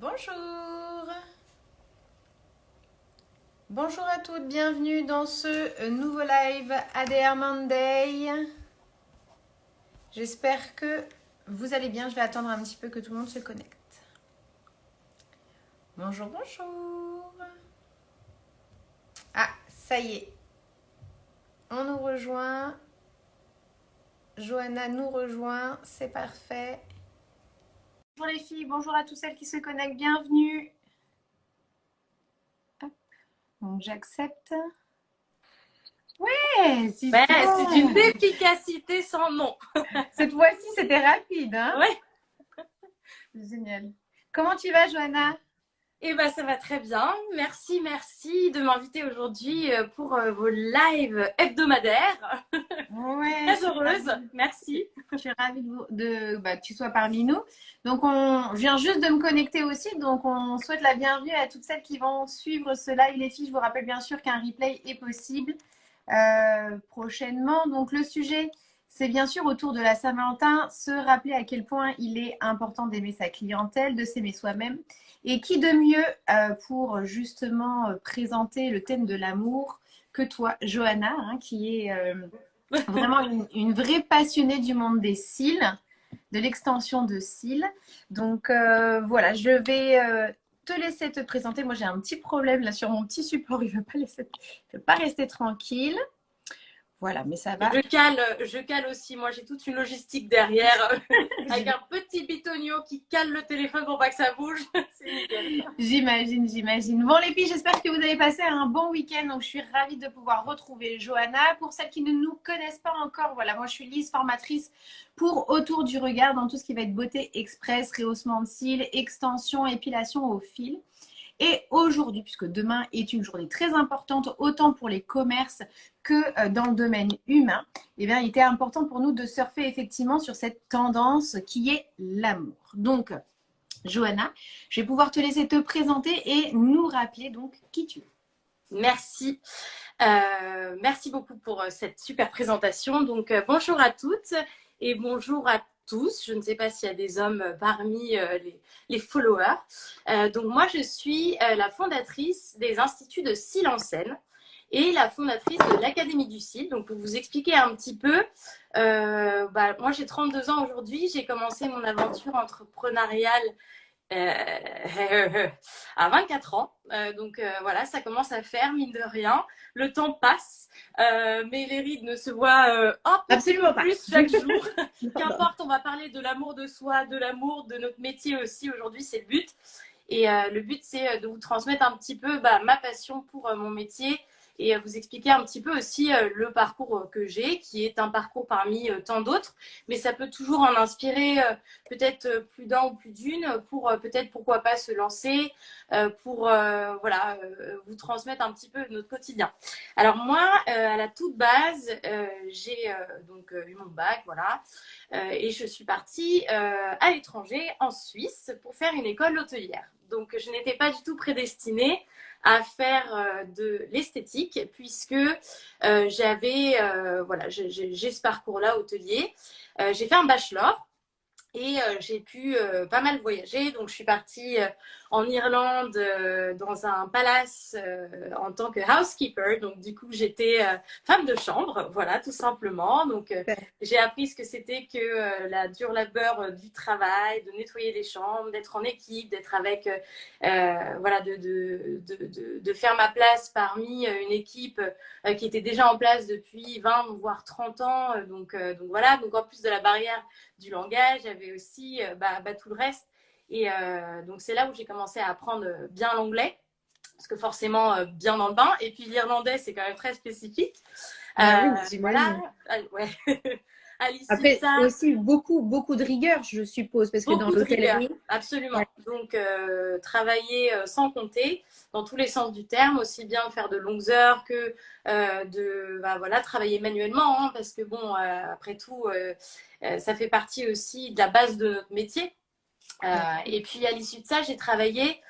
Bonjour Bonjour à toutes, bienvenue dans ce nouveau live ADR Monday. J'espère que vous allez bien, je vais attendre un petit peu que tout le monde se connecte. Bonjour, bonjour Ah, ça y est, on nous rejoint. Johanna nous rejoint, c'est parfait. Bonjour les filles, bonjour à toutes celles qui se connectent, bienvenue. Donc j'accepte. Ouais, c'est ben, une efficacité sans nom. Cette fois-ci, c'était rapide. Hein ouais. Génial. Comment tu vas, Johanna? Eh ben, ça va très bien. Merci, merci de m'inviter aujourd'hui euh, pour euh, vos lives hebdomadaires. Ouais, très heureuse. Merci. Je suis ravie de, bah, que tu sois parmi nous. Donc, on vient juste de me connecter aussi. Donc, on souhaite la bienvenue à toutes celles qui vont suivre ce live. Les filles, je vous rappelle bien sûr qu'un replay est possible euh, prochainement. Donc, le sujet, c'est bien sûr autour de la Saint-Valentin, se rappeler à quel point il est important d'aimer sa clientèle, de s'aimer soi-même et qui de mieux euh, pour justement euh, présenter le thème de l'amour que toi, Johanna, hein, qui est euh, vraiment une, vraie passionnée du monde des cils, de l'extension de cils. Donc voilà, je vais te laisser te présenter. Moi, j'ai un petit problème là sur mon petit support. Il ne veut, pas veut pas rester tranquille. Voilà, mais ça va. Je cale, je cale aussi. Moi, j'ai toute une logistique derrière avec un petit bitonio qui cale le téléphone pour pas que ça bouge. j'imagine, j'imagine. Bon, les filles, j'espère que vous avez passé un bon week-end. Donc, je suis ravie de pouvoir retrouver Johanna. Pour celles qui ne nous connaissent pas encore, voilà, moi, je suis Lise, formatrice pour Autour du regard dans tout ce qui va être beauté express, rehaussement de cils, extension, épilation au fil. Et aujourd'hui, puisque demain est une journée très importante, autant pour les commerces que euh, dans le domaine humain, eh bien, il était important pour nous de surfer effectivement sur cette tendance qui est l'amour. Donc, Johanna, je vais pouvoir te laisser te présenter et nous rappeler donc qui tu es. Merci. Euh, merci beaucoup pour euh, cette super présentation. Donc, bonjour à toutes et bonjour à tous. Je ne sais pas s'il y a des hommes parmi euh, les, followers. Euh, donc moi, je suis euh, la fondatrice des instituts de Cils en scène et la fondatrice de l'Académie du Cil. Donc pour vous expliquer un petit peu, bah, moi j'ai 32 ans aujourd'hui. J'ai commencé mon aventure entrepreneuriale euh, à 24 ans. Euh, donc euh, voilà, ça commence à faire, mine de rien. Le temps passe, mais les rides ne se voient absolument pas plus chaque jour. Qu'importe, on va parler de l'amour de soi, de l'amour de notre métier aussi. Aujourd'hui, c'est le but. Et le but, c'est de vous transmettre un petit peu bah, ma passion pour mon métier, et vous expliquer un petit peu aussi euh, le parcours euh, que j'ai, qui est un parcours parmi euh, tant d'autres, mais ça peut toujours en inspirer peut-être plus d'un ou plus d'une pour peut-être pourquoi pas se lancer, pour voilà vous transmettre un petit peu notre quotidien. Alors moi, à la toute base, j'ai donc eu mon bac, voilà, et je suis partie à l'étranger, en Suisse, pour faire une école hôtelière. Donc je n'étais pas du tout prédestinée à faire euh, de l'esthétique puisque euh, j'avais, euh, voilà, j'ai ce parcours-là hôtelier. j'ai fait un bachelor et j'ai pu pas mal voyager. Donc, je suis partie en Irlande euh, dans un palace euh, en tant que housekeeper. Donc, du coup, j'étais euh, femme de chambre, voilà, tout simplement. Donc, j'ai appris ce que c'était que la dure labeur du travail, de nettoyer les chambres, d'être en équipe, d'être avec, voilà, de, de, de, de, faire ma place parmi une équipe qui était déjà en place depuis 20 voire 30 ans. Donc, donc voilà, donc en plus de la barrière du langage, j'avais aussi bah, bah, tout le reste et euh, donc, c'est là où j'ai commencé à apprendre bien l'anglais, parce que forcément, euh, bien dans le bain. Et puis, l'irlandais, c'est quand même très spécifique. Ah oui, euh, voilà. Ah, ouais. Après, ça... aussi beaucoup, beaucoup de rigueur, je suppose, parce que dans l'hôtellerie. Absolument. Donc, travailler sans compter, dans tous les sens du terme, aussi bien faire de longues heures que de bah, voilà, travailler manuellement, hein, parce que bon, après tout, ça fait partie aussi de la base de notre métier. Euh, et puis à l'issue de ça, j'ai travaillé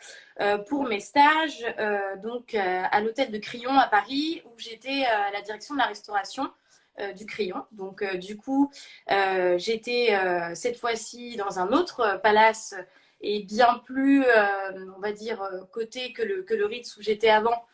euh, pour mes stages euh, donc à l'hôtel de Crillon à Paris où j'étais à la direction de la restauration du crayon. Donc, du coup, j'étais cette fois-ci dans un autre palace et bien plus, on va dire, côté que le, que le Ritz où j'étais avant,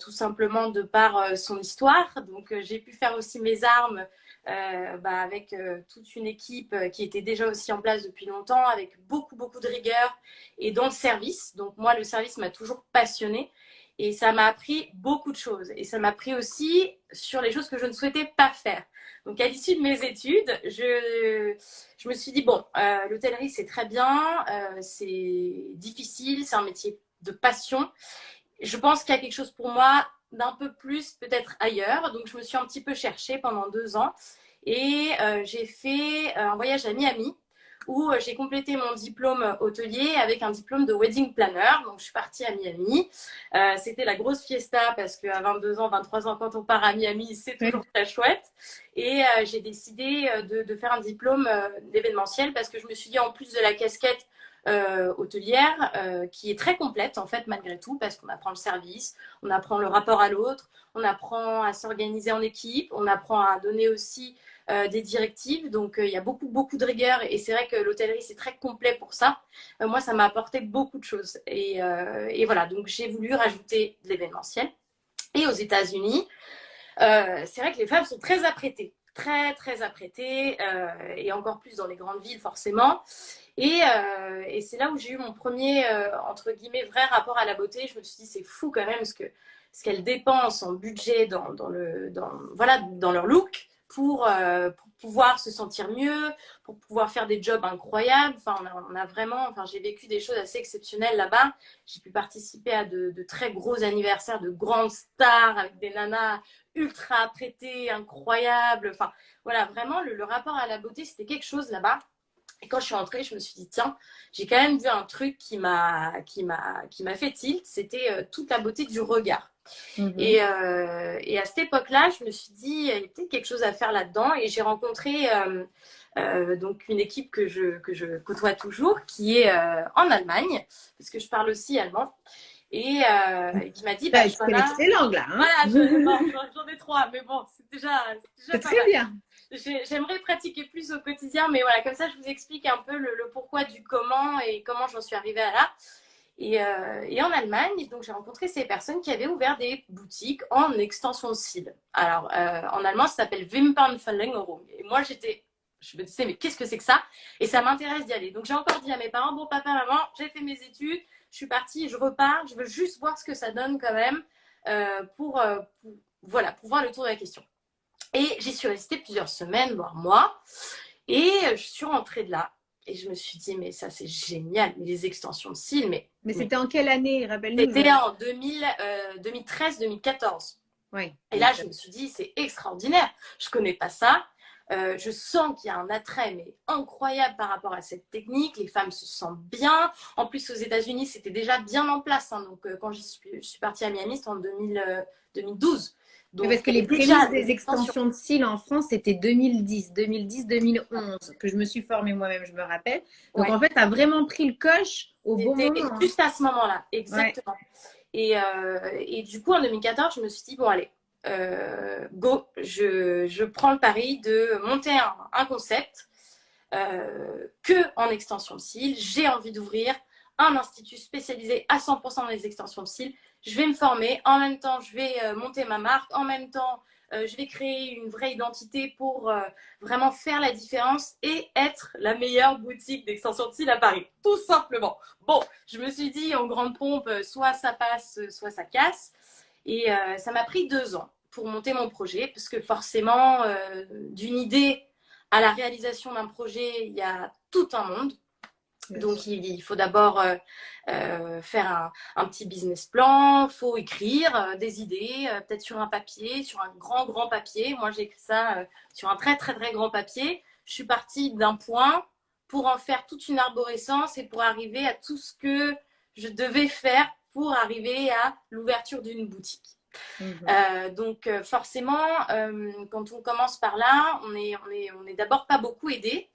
tout simplement de par son histoire. Donc, j'ai pu faire aussi mes armes euh, bah, avec euh, toute une équipe euh, qui était déjà aussi en place depuis longtemps, avec beaucoup, beaucoup de rigueur et dans le service. Donc moi, le service m'a toujours passionné et ça m'a appris beaucoup de choses. Et ça m'a appris aussi sur les choses que je ne souhaitais pas faire. Donc à l'issue de mes études, je, je me suis dit, bon, l'hôtellerie, c'est très bien, c'est difficile, c'est un métier de passion. Je pense qu'il y a quelque chose pour moi d'un peu plus peut-être ailleurs. Donc, je me suis un petit peu cherchée pendant deux ans et euh, j'ai fait euh, un voyage à Miami où euh, j'ai complété mon diplôme hôtelier avec un diplôme de wedding planner. Donc, je suis partie à Miami. C'était la grosse fiesta parce qu'à 22 ans, 23 ans, quand on part à Miami, c'est toujours très chouette. Et j'ai décidé de, de, faire un diplôme d'événementiel parce que je me suis dit, en plus de la casquette euh, hôtelière euh, qui est très complète en fait malgré tout parce qu'on apprend le service, on apprend le rapport à l'autre, on apprend à s'organiser en équipe, on apprend à donner aussi euh, des directives. Donc il y a beaucoup beaucoup de rigueur et c'est vrai que l'hôtellerie c'est très complet pour ça. moi ça m'a apporté beaucoup de choses et, voilà donc j'ai voulu rajouter de l'événementiel. Et aux États-Unis, c'est vrai que les femmes sont très apprêtées très très apprêtées et encore plus dans les grandes villes forcément. Euh, et, c'est là où j'ai eu mon premier, euh, entre guillemets, vrai rapport à la beauté. Je me suis dit, c'est fou quand même ce qu'elles ce qu'elles dépensent en budget dans, le, dans, voilà, dans leur look pour, euh, pour, pouvoir se sentir mieux, pour pouvoir faire des jobs incroyables. Enfin, on a, vraiment, enfin, j'ai vécu des choses assez exceptionnelles là-bas. J'ai pu participer à de, très gros anniversaires de grandes stars avec des nanas ultra apprêtées, incroyables. Enfin, voilà, vraiment, le rapport à la beauté, c'était quelque chose là-bas. Et quand je suis rentrée, je me suis dit, tiens, j'ai quand même vu un truc qui m'a fait tilt, c'était euh, toute la beauté du regard. Mhm. et, euh, et, à cette époque-là, je me suis dit, il y a peut-être quelque chose à faire là-dedans. Et j'ai rencontré euh, donc une équipe que je, que je côtoie toujours, qui est en Allemagne, parce que je parle aussi allemand. Et qui m'a dit, bah, je connais toutes les langues là. Hein voilà, j'en ai trois, mais bon, c'est déjà, déjà très bien j'aimerais pratiquer plus au quotidien, mais voilà, comme ça, je vous explique un peu le, pourquoi du comment et comment j'en suis arrivée à là. Et, euh, et, en Allemagne, donc j'ai rencontré ces personnes qui avaient ouvert des boutiques en extension de cils. Alors, euh, en allemand, ça s'appelle Wimpernverlängerung. Et moi, j'étais, je me disais, mais qu'est-ce que c'est que ça? Et ça m'intéresse d'y aller. Donc, j'ai encore dit à mes parents, bon, papa, maman, j'ai fait mes études, je suis partie, je repars, je veux juste voir ce que ça donne quand même euh, pour, pour, voilà, pour voir le tour de la question. Et j'y suis restée plusieurs semaines, voire mois. Et je suis rentrée de là. Et je me suis dit, mais ça, c'est génial. Mais les extensions de cils, mais. Mais c'était en quelle année, rappelle-nous? C'était en 2013-2014. Euh, oui. Et là, je me suis dit, c'est extraordinaire. Je connais pas ça. Euh, je sens qu'il y a un attrait mais incroyable par rapport à cette technique. Les femmes se sentent bien. En plus, aux États-Unis, c'était déjà bien en place. Hein. Donc, euh, quand je suis, suis, partie à Miami, c'était en 2012 parce que les prémices des extensions de cils en France, c'était 2010, 2010-2011, que je me suis formée moi-même, je me rappelle. Donc en fait, tu as vraiment pris le coche au bon moment. Juste à ce moment-là, exactement. Et, euh, et, du coup, en 2014, je me suis dit, bon, allez, euh, go, je, je, prends le pari de monter un, un concept euh, que en extension de cils. J'ai envie d'ouvrir un institut spécialisé à 100% dans les extensions de cils je vais me former, en même temps, je vais euh, monter ma marque, en même temps, euh, je vais créer une vraie identité pour euh, vraiment faire la différence et être la meilleure boutique d'extension de cils à Paris, tout simplement. Bon, je me suis dit en grande pompe, soit ça passe, soit ça casse. Et ça m'a pris deux ans pour monter mon projet, parce que forcément, d'une idée à la réalisation d'un projet, il y a tout un monde. Donc, il, faut d'abord euh, euh, faire un, petit business plan, il faut écrire euh, des idées, peut-être sur un papier, sur un grand, grand papier. Moi, j'ai écrit ça sur un très, très, très grand papier. Je suis partie d'un point pour en faire toute une arborescence et pour arriver à tout ce que je devais faire pour arriver à l'ouverture d'une boutique. Mhm. donc forcément, quand on commence par là, on est, on est, on est d'abord pas beaucoup aidé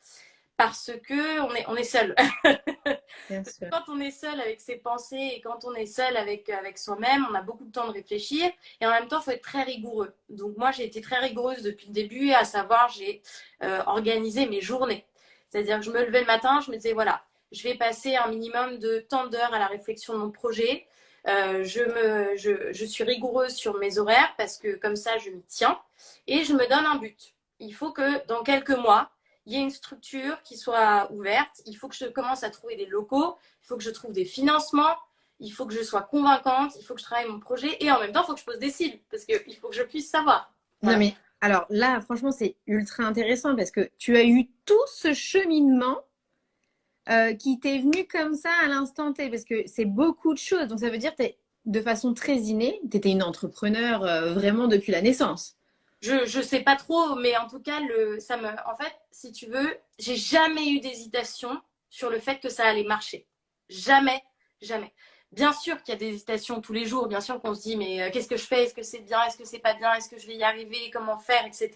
parce que on est, on est seul. quand on est seul avec ses pensées et quand on est seul avec, avec soi-même, on a beaucoup de temps de réfléchir et en même temps, il faut être très rigoureux. Donc moi, j'ai été très rigoureuse depuis le début, à savoir, j'ai euh, organisé mes journées. C'est-à-dire que je me levais le matin, je me disais, voilà, je vais passer un minimum de temps d'heures à la réflexion de mon projet. Euh, je, me, je, je suis rigoureuse sur mes horaires parce que comme ça, je m'y tiens et je me donne un but. Il faut que dans quelques mois, il y ait une structure qui soit ouverte, il faut que je commence à trouver des locaux, il faut que je trouve des financements, il faut que je sois convaincante, il faut que je travaille mon projet. Et en même temps, il faut que je pose des cibles parce qu'il faut que je puisse savoir. Non, mais alors là, franchement, c'est ultra intéressant parce que tu as eu tout ce cheminement euh, qui t'est venu comme ça à l'instant T parce que c'est beaucoup de choses. Donc, ça veut dire que de façon très innée, tu étais une entrepreneur euh, vraiment depuis la naissance je je sais pas trop, mais en tout cas, le, ça me, en fait, si tu veux, j'ai jamais eu d'hésitation sur le fait que ça allait marcher. Jamais, jamais. Bien sûr qu'il y a des hésitations tous les jours, bien sûr qu'on se dit mais euh, qu'est-ce que je fais? Est-ce que c'est bien? Est-ce que c'est pas bien? Est-ce que je vais y arriver? Comment faire? Etc.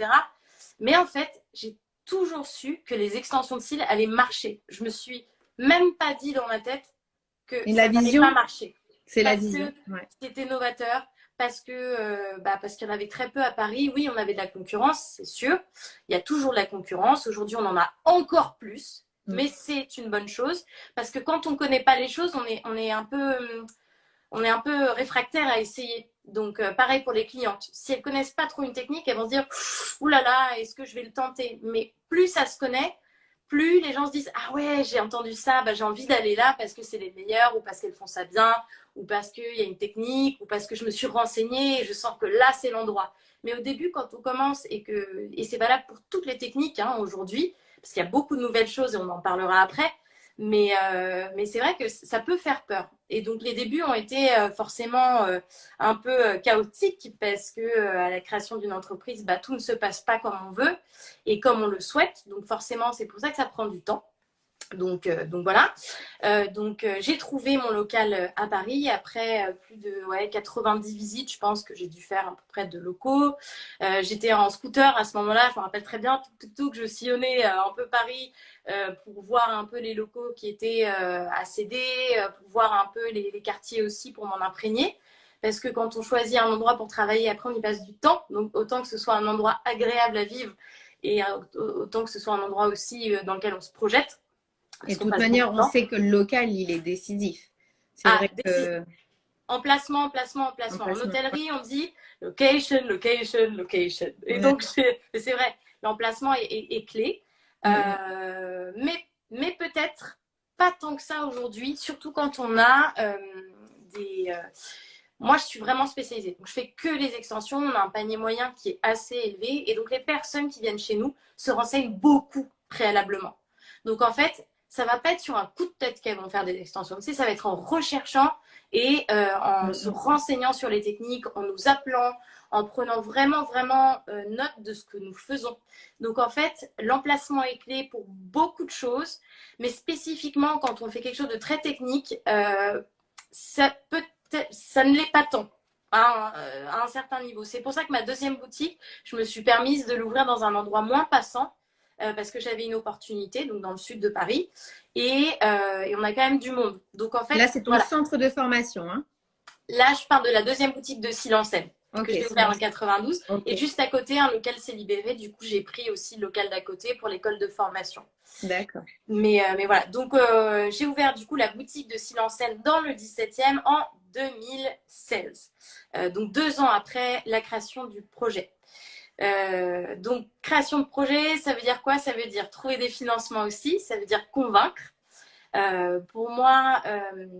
Mais en fait, j'ai toujours su que les extensions de cils allaient marcher. Je me suis même pas dit dans ma tête que ça la vision, pas marcher. C'est la vision. C'était novateur, parce que euh, bah, parce qu'il y en avait très peu à Paris. Oui, on avait de la concurrence, c'est sûr. Il y a toujours de la concurrence. Aujourd'hui, on en a encore plus, mm. mais c'est une bonne chose parce que quand on ne connaît pas les choses, on est on est un peu on est un peu réfractaire à essayer. Donc euh, pareil pour les clientes. Si elles connaissent pas trop une technique, elles vont se dire ouh là là, est-ce que je vais le tenter? Mais plus ça se connaît, plus les gens se disent ah ouais j'ai entendu ça bah, j'ai envie d'aller là parce que c'est les meilleurs ou parce qu'elles font ça bien ou parce qu'il y a une technique ou parce que je me suis renseignée et je sens que là c'est l'endroit mais au début quand on commence et et c'est valable pour toutes les techniques hein, aujourd'hui parce qu'il y a beaucoup de nouvelles choses et on en parlera après mais, euh, mais c'est vrai que ça peut faire peur. Et donc les débuts ont été euh, forcément euh, un peu chaotiques parce que à la création d'une entreprise, bah, tout ne se passe pas comme on veut et comme on le souhaite. Donc forcément, c'est pour ça que ça prend du temps. Donc, donc voilà. donc j'ai trouvé mon local à Paris après plus de ouais, 90 visites. Je pense que j'ai dû faire à peu près de locaux. J'étais en scooter à ce moment-là. Je me rappelle très bien tout, tout, tout que je sillonnais un peu Paris euh, pour voir un peu les locaux qui étaient euh, à céder, euh, pour voir un peu les, quartiers aussi pour m'en imprégner. Parce que quand on choisit un endroit pour travailler, après on y passe du temps. Donc autant que ce soit un endroit agréable à vivre et autant que ce soit un endroit aussi dans lequel on se projette. Et de toute manière, on sait que le local, il est décisif. C'est ah, vrai que... Emplacement, emplacement, emplacement. En hôtellerie, on dit location, location, location. Et donc, c'est vrai, l'emplacement est, clé. Euh, mais mais peut-être pas tant que ça aujourd'hui, surtout quand on a euh, des... Euh, moi, je suis vraiment spécialisée. Donc, je fais que les extensions. On a un panier moyen qui est assez élevé. Et donc, les personnes qui viennent chez nous se renseignent beaucoup préalablement. Donc, en fait, ça va pas être sur un coup de tête qu'elles vont faire des extensions. Tu ça va être en recherchant et en mm. se renseignant sur les techniques, en nous appelant, en prenant vraiment, vraiment euh, note de ce que nous faisons. Donc, en fait, l'emplacement est clé pour beaucoup de choses, mais spécifiquement quand on fait quelque chose de très technique, euh, ça, ne l'est pas tant. Hein, euh, à un certain niveau. C'est pour ça que ma deuxième boutique, je me suis permise de l'ouvrir dans un endroit moins passant parce que j'avais une opportunité, donc dans le sud de Paris, et, on a quand même du monde. Donc en fait, là c'est ton centre de formation. Hein là, je parle de la deuxième boutique de Silencène que j'ai ouvert en 92. Et juste à côté, un local s'est libéré. Du coup, j'ai pris aussi le local d'à côté pour l'école de formation. D'accord. Mais, euh, mais voilà. Donc, euh, j'ai ouvert du coup la boutique de Silencène dans le 17e en 2016. Euh, donc, deux ans après la création du projet. Donc, création de projet, ça veut dire quoi? Ça veut dire trouver des financements aussi. Ça veut dire convaincre. pour moi,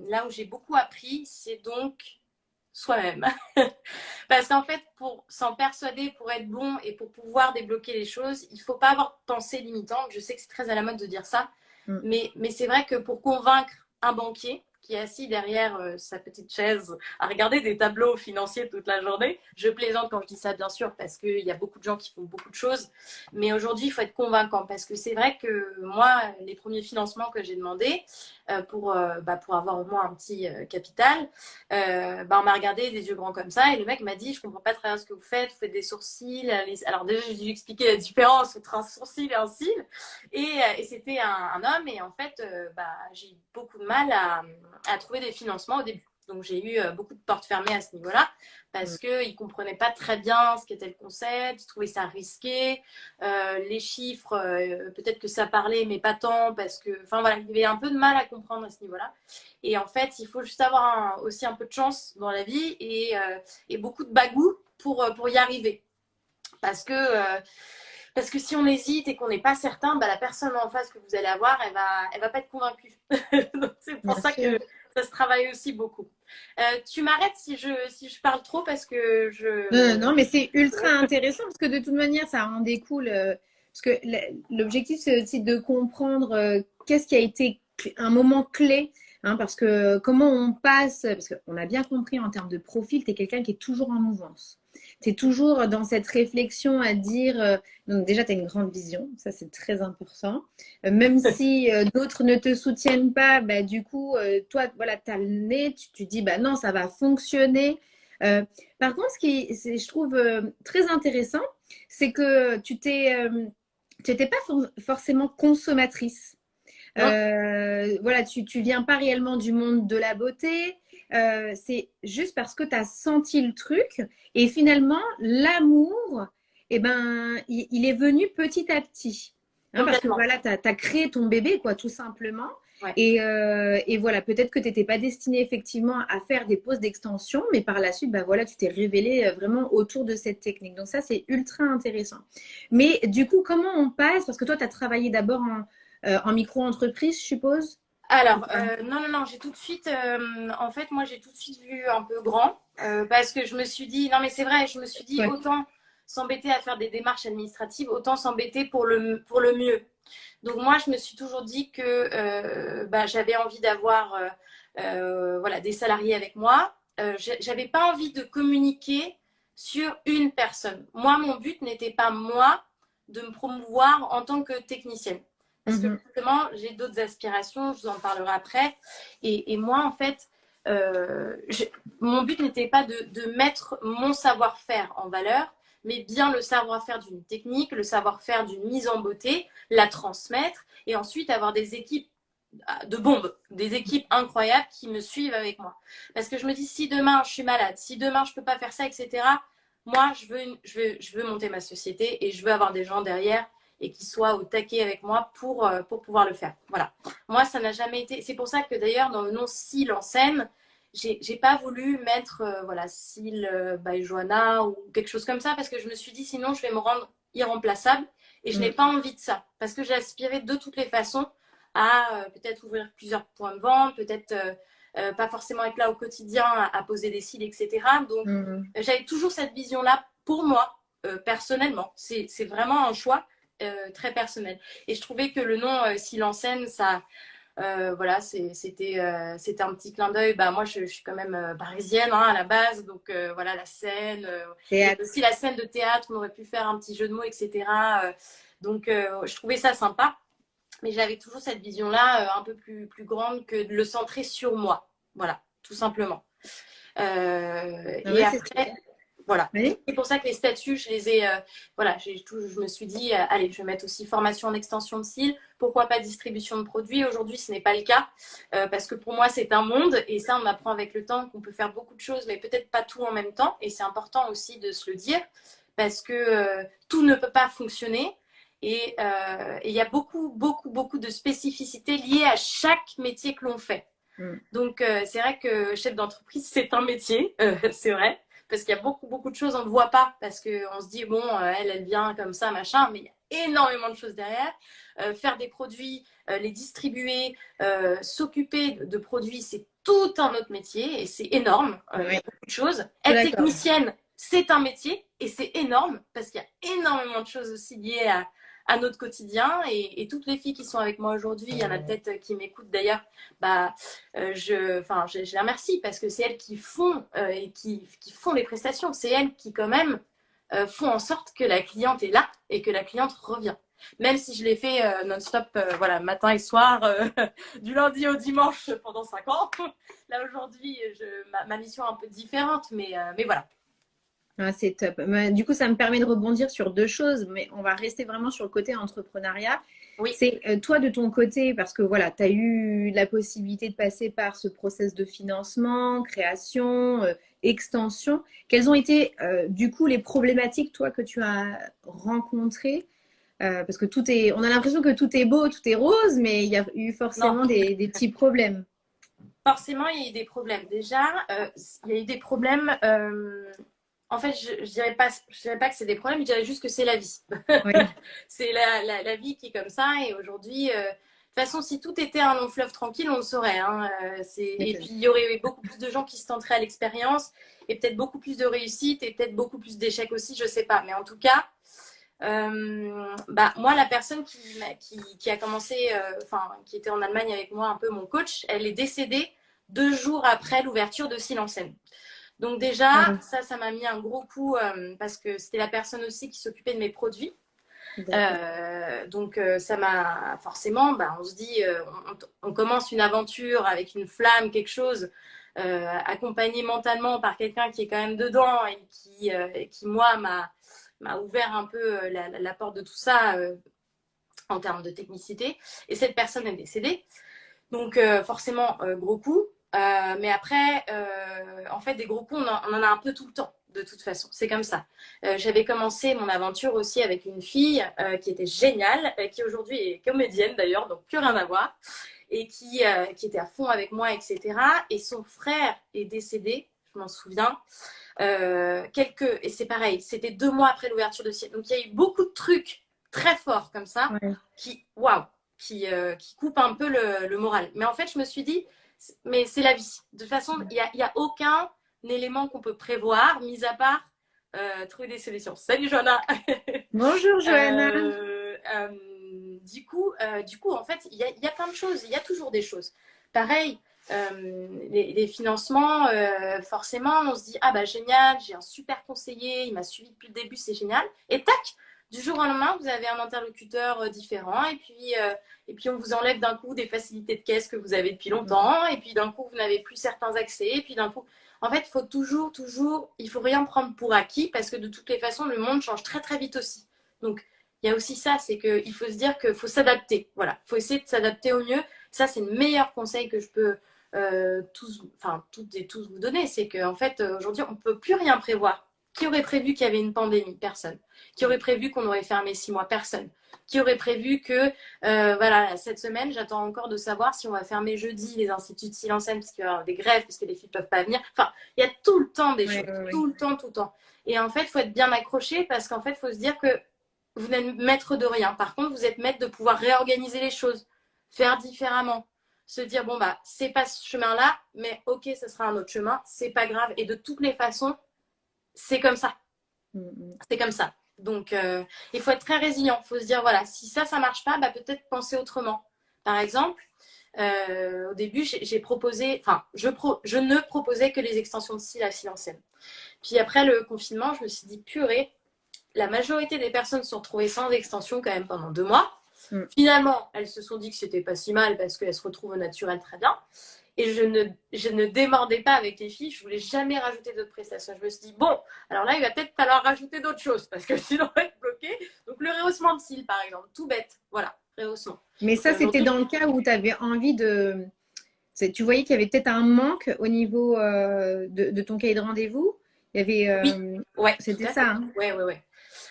là où j'ai beaucoup appris, c'est donc soi-même. Parce qu'en fait, pour s'en persuader, pour être bon et pour pouvoir débloquer les choses, il ne faut pas avoir de pensée limitante. Je sais que c'est très à la mode de dire ça, mm. mais, mais c'est vrai que pour convaincre un banquier, qui est assis derrière euh, sa petite chaise à regarder des tableaux financiers toute la journée. Je plaisante quand je dis ça, bien sûr, parce qu'il y a beaucoup de gens qui font beaucoup de choses. Mais aujourd'hui, il faut être convaincant parce que c'est vrai que moi, les premiers financements que j'ai demandés pour, euh, bah, pour avoir au moins un petit capital, bah, on m'a regardé des yeux grands comme ça et le mec m'a dit Je comprends pas très bien ce que vous faites, vous faites des sourcils. Alors, déjà, j'ai dû expliquer la différence entre un sourcil et un cil. Et, c'était un, homme et en fait, bah, j'ai eu beaucoup de mal à trouver des financements au début. Donc j'ai eu euh, beaucoup de portes fermées à ce niveau-là parce mm. qu'ils ne comprenaient pas très bien ce qu'était le concept, ils trouvaient ça risqué. Euh, les chiffres, euh, peut-être que ça parlait, mais pas tant parce que, enfin voilà, il y avait un peu de mal à comprendre à ce niveau-là. Et en fait, il faut juste avoir aussi un peu de chance dans la vie et, et beaucoup de bagou pour, pour y arriver. Parce que parce que si on hésite et qu'on n'est pas certain, bah, la personne en face que vous allez avoir, elle va, elle va pas être convaincue. c'est pour ça que ça se travaille aussi beaucoup. Euh, tu m'arrêtes si je, si je parle trop parce que je. Non, mais c'est ultra intéressant parce que de toute manière, ça en découle. Euh, parce que l'objectif, c'est aussi de comprendre euh, qu'est-ce qui a été un moment clé Hein, parce que comment on passe, parce qu'on a bien compris en termes de profil, tu es quelqu'un qui est toujours en mouvance. Tu es toujours dans cette réflexion à dire, euh, donc déjà tu as une grande vision, ça c'est très important. Euh, même si euh, d'autres ne te soutiennent pas, bah, du coup, toi, voilà, tu as le nez, tu, tu, dis, bah non, ça va fonctionner. par contre, ce qui je trouve très intéressant, c'est que tu n'étais pas forcément consommatrice. Euh, voilà, tu, tu viens pas réellement du monde de la beauté. Euh, c'est juste parce que tu as senti le truc. Et finalement, l'amour, eh ben, il, est venu petit à petit. Hein, parce que voilà, tu as, créé ton bébé, quoi, tout simplement. Et, euh, et, voilà, peut-être que tu n'étais pas destiné effectivement à faire des poses d'extension, mais par la suite, bah voilà, tu t'es révélé vraiment autour de cette technique. Donc ça, c'est ultra intéressant. Mais du coup, comment on passe? Parce que toi, tu as travaillé d'abord en, euh, en micro-entreprise, je suppose? Alors, euh, non, non, non, j'ai tout de suite, euh, en fait, moi, j'ai tout de suite vu un peu grand parce que je me suis dit, non, mais c'est vrai, je me suis dit, autant s'embêter à faire des démarches administratives, autant s'embêter pour le, pour le mieux. Donc, moi, je me suis toujours dit que bah, j'avais envie d'avoir voilà, des salariés avec moi. j'avais pas envie de communiquer sur une personne. Moi, mon but n'était pas, moi, de me promouvoir en tant que technicienne. Parce que mhm. justement, j'ai d'autres aspirations, je vous en parlerai après. Et, moi, en fait, euh, mon but n'était pas de, mettre mon savoir-faire en valeur, mais bien le savoir-faire d'une technique, le savoir-faire d'une mise en beauté, la transmettre et ensuite avoir des équipes ah, de bombes, des équipes incroyables qui me suivent avec moi. Parce que je me dis, si demain je suis malade, si demain je ne peux pas faire ça, etc., moi, je veux, je, veux, je veux monter ma société et je veux avoir des gens derrière et qui soit au taquet avec moi pour, euh, pour pouvoir le faire. Voilà. Moi, ça n'a jamais été. C'est pour ça que d'ailleurs, dans le nom Sil en scène, j'ai pas voulu mettre euh, voilà Sil euh, by Joanna ou quelque chose comme ça parce que je me suis dit sinon je vais me rendre irremplaçable et je n'ai mm. pas envie de ça parce que j'ai aspiré de toutes les façons à peut-être ouvrir plusieurs points de vente, peut-être pas forcément être là au quotidien à, poser des cils, etc. Donc mm. j'avais toujours cette vision-là pour moi personnellement. C'est vraiment un choix très personnel. Et je trouvais que le nom euh, scène ça, euh, voilà, c'était euh, c'était un petit clin d'œil. Bah, moi, je, suis quand même parisienne hein, à la base, donc voilà, la scène. aussi la scène de théâtre, on aurait pu faire un petit jeu de mots, etc. donc, je trouvais ça sympa. Mais j'avais toujours cette vision-là un peu plus, plus grande que de le centrer sur moi. Voilà, tout simplement. Ah et après, voilà. C'est pour ça que les statuts, je les ai. Euh, voilà, tout, je me suis dit, euh, allez, je vais mettre aussi formation en extension de cils. Pourquoi pas distribution de produits Aujourd'hui, ce n'est pas le cas euh, parce que pour moi, c'est un monde et ça, on apprend avec le temps qu'on peut faire beaucoup de choses, mais peut-être pas tout en même temps. Et c'est important aussi de se le dire parce que tout ne peut pas fonctionner. Et il y a beaucoup, beaucoup, beaucoup de spécificités liées à chaque métier que l'on fait. Mm. Donc, c'est vrai que chef d'entreprise, c'est un métier, c'est vrai parce qu'il y a beaucoup, beaucoup de choses, on ne voit pas, parce qu'on se dit, bon, euh, elle, elle vient comme ça, machin, mais il y a énormément de choses derrière. Euh, faire des produits, euh, les distribuer, s'occuper de, produits, c'est tout un autre métier et c'est énorme. Il y a beaucoup de choses. Être technicienne, c'est un métier et c'est énorme parce qu'il y a énormément de choses aussi liées à notre quotidien. Et, toutes les filles qui sont avec moi aujourd'hui, il y en a peut-être qui m'écoutent d'ailleurs, bah, euh, je, enfin, je, les remercie parce que c'est elles qui font, euh, et qui, qui, font les prestations. C'est elles qui, quand même, euh, font en sorte que la cliente est là et que la cliente revient. Même si je l'ai fait non-stop, voilà, matin et soir, du lundi au dimanche pendant cinq ans. Là aujourd'hui, ma, ma, mission est un peu différente, mais, mais voilà. Ah, c'est top. Du coup, ça me permet de rebondir sur deux choses, mais on va rester vraiment sur le côté entrepreneuriat. Oui. C'est euh, toi de ton côté, parce que voilà, tu as eu la possibilité de passer par ce process de financement, création, euh, extension. Quelles ont été euh, du coup les problématiques, toi, que tu as rencontrées? Parce que tout est, on a l'impression que tout est beau, tout est rose, mais il y a eu forcément des, des, petits problèmes. Forcément, il y a eu des problèmes. Déjà, il y a eu des problèmes en fait, je ne dirais, pas, je dirais pas que c'est des problèmes, je dirais juste que c'est la vie. c'est la, la, vie qui est comme ça. Et aujourd'hui, euh, de toute façon, si tout était un long fleuve tranquille, on le saurait. Hein. Euh, et puis, il y aurait beaucoup plus de gens qui se tenteraient à l'expérience et peut-être beaucoup plus de réussite et peut-être beaucoup plus d'échecs aussi, je ne sais pas. Mais en tout cas, euh, bah, moi, la personne qui, qui, qui a commencé, enfin, qui était en Allemagne avec moi, un peu mon coach, elle est décédée deux jours après l'ouverture de Silence donc déjà, ah ça, ça m'a mis un gros coup euh, parce que c'était la personne aussi qui s'occupait de mes produits. Euh, donc euh, ça m'a forcément, bah, on se dit, on, commence une aventure avec une flamme, quelque chose, accompagné mentalement par quelqu'un qui est quand même dedans et qui, qui moi, m'a ouvert un peu la, la, porte de tout ça en termes de technicité. Et cette personne est décédée. Donc forcément, gros coup. Euh, mais après, euh, en fait, des gros coups, on en, a un peu tout le temps, de toute façon. C'est comme ça. Euh, j'avais commencé mon aventure aussi avec une fille qui était géniale, qui aujourd'hui est comédienne d'ailleurs, donc plus rien à voir, et qui, qui était à fond avec moi, etc. Et son frère est décédé, je m'en souviens. quelques, et c'est pareil, c'était deux mois après l'ouverture de Ciel. Donc il y a eu beaucoup de trucs très forts comme ça, qui, waouh, qui, qui coupent un peu le, le moral. Mais en fait, je me suis dit, mais c'est la vie. De toute façon, il n'y a, a, aucun élément qu'on peut prévoir, mis à part euh, trouver des solutions. Salut Johanna Bonjour Johanna euh, euh, du, coup, du coup, en fait, il y a, y a, plein de choses. Il y a toujours des choses. Pareil, les, les, financements, forcément, on se dit Ah bah génial, j'ai un super conseiller, il m'a suivi depuis le début, c'est génial. Et tac, du jour au lendemain, vous avez un interlocuteur euh, différent et puis, euh, et puis on vous enlève d'un coup des facilités de caisse que vous avez depuis longtemps et puis d'un coup, vous n'avez plus certains accès et puis d'un coup, en fait, il faut toujours, toujours, il faut rien prendre pour acquis parce que de toutes les façons, le monde change très, très vite aussi. Donc, il y a aussi ça, c'est qu'il faut se dire qu'il faut s'adapter. Voilà, il faut essayer de s'adapter au mieux. Ça, c'est le meilleur conseil que je peux euh, tous, enfin, toutes et tous vous donner. C'est qu'en fait, aujourd'hui, on ne peut plus rien prévoir. Qui aurait prévu qu'il y avait une pandémie? Personne. Qui aurait prévu qu'on aurait fermé six mois? Personne. Qui aurait prévu que, euh, voilà, cette semaine, j'attends encore de savoir si on va fermer jeudi les instituts de silence parce qu'il y aura des grèves, parce que les filles ne peuvent pas venir. Enfin, il y a tout le temps des choses, tout le temps, tout le temps. Et en fait, il faut être bien accroché parce qu'en fait, il faut se dire que vous n'êtes maître de rien. Par contre, vous êtes maître de pouvoir réorganiser les choses, faire différemment, se dire bon bah c'est pas ce chemin-là, mais ok, ce sera un autre chemin, c'est pas grave. Et de toutes les façons, c'est comme ça. Mm, mm. C'est comme ça. Donc, euh, il faut être très résilient. Il faut se dire, voilà, si ça, ça ne marche pas, bah, peut-être penser autrement. Par exemple, euh, au début, j'ai proposé, enfin, je, je, ne proposais que les extensions de cils à silencienne. Puis après le confinement, je me suis dit, purée, la majorité des personnes se sont retrouvées sans extension quand même pendant deux mois. Mm. Finalement, elles se sont dit que c'était pas si mal parce qu'elles se retrouvent au naturel très bien. Et je ne, je ne démordais pas avec les filles, je voulais jamais rajouter d'autres prestations. Je me suis dit, bon, alors là, il va peut-être falloir rajouter d'autres choses parce que sinon, on va être bloqué. Donc, le rehaussement de cils, par exemple, tout bête. Voilà, rehaussement. Mais ça, euh, c'était dans le cas où tu avais envie de. Tu voyais qu'il y avait peut-être un manque au niveau euh, de, ton cahier de rendez-vous? Il y avait. Euh, oui, ouais, c'était ça. Hein? Ouais, ouais, ouais.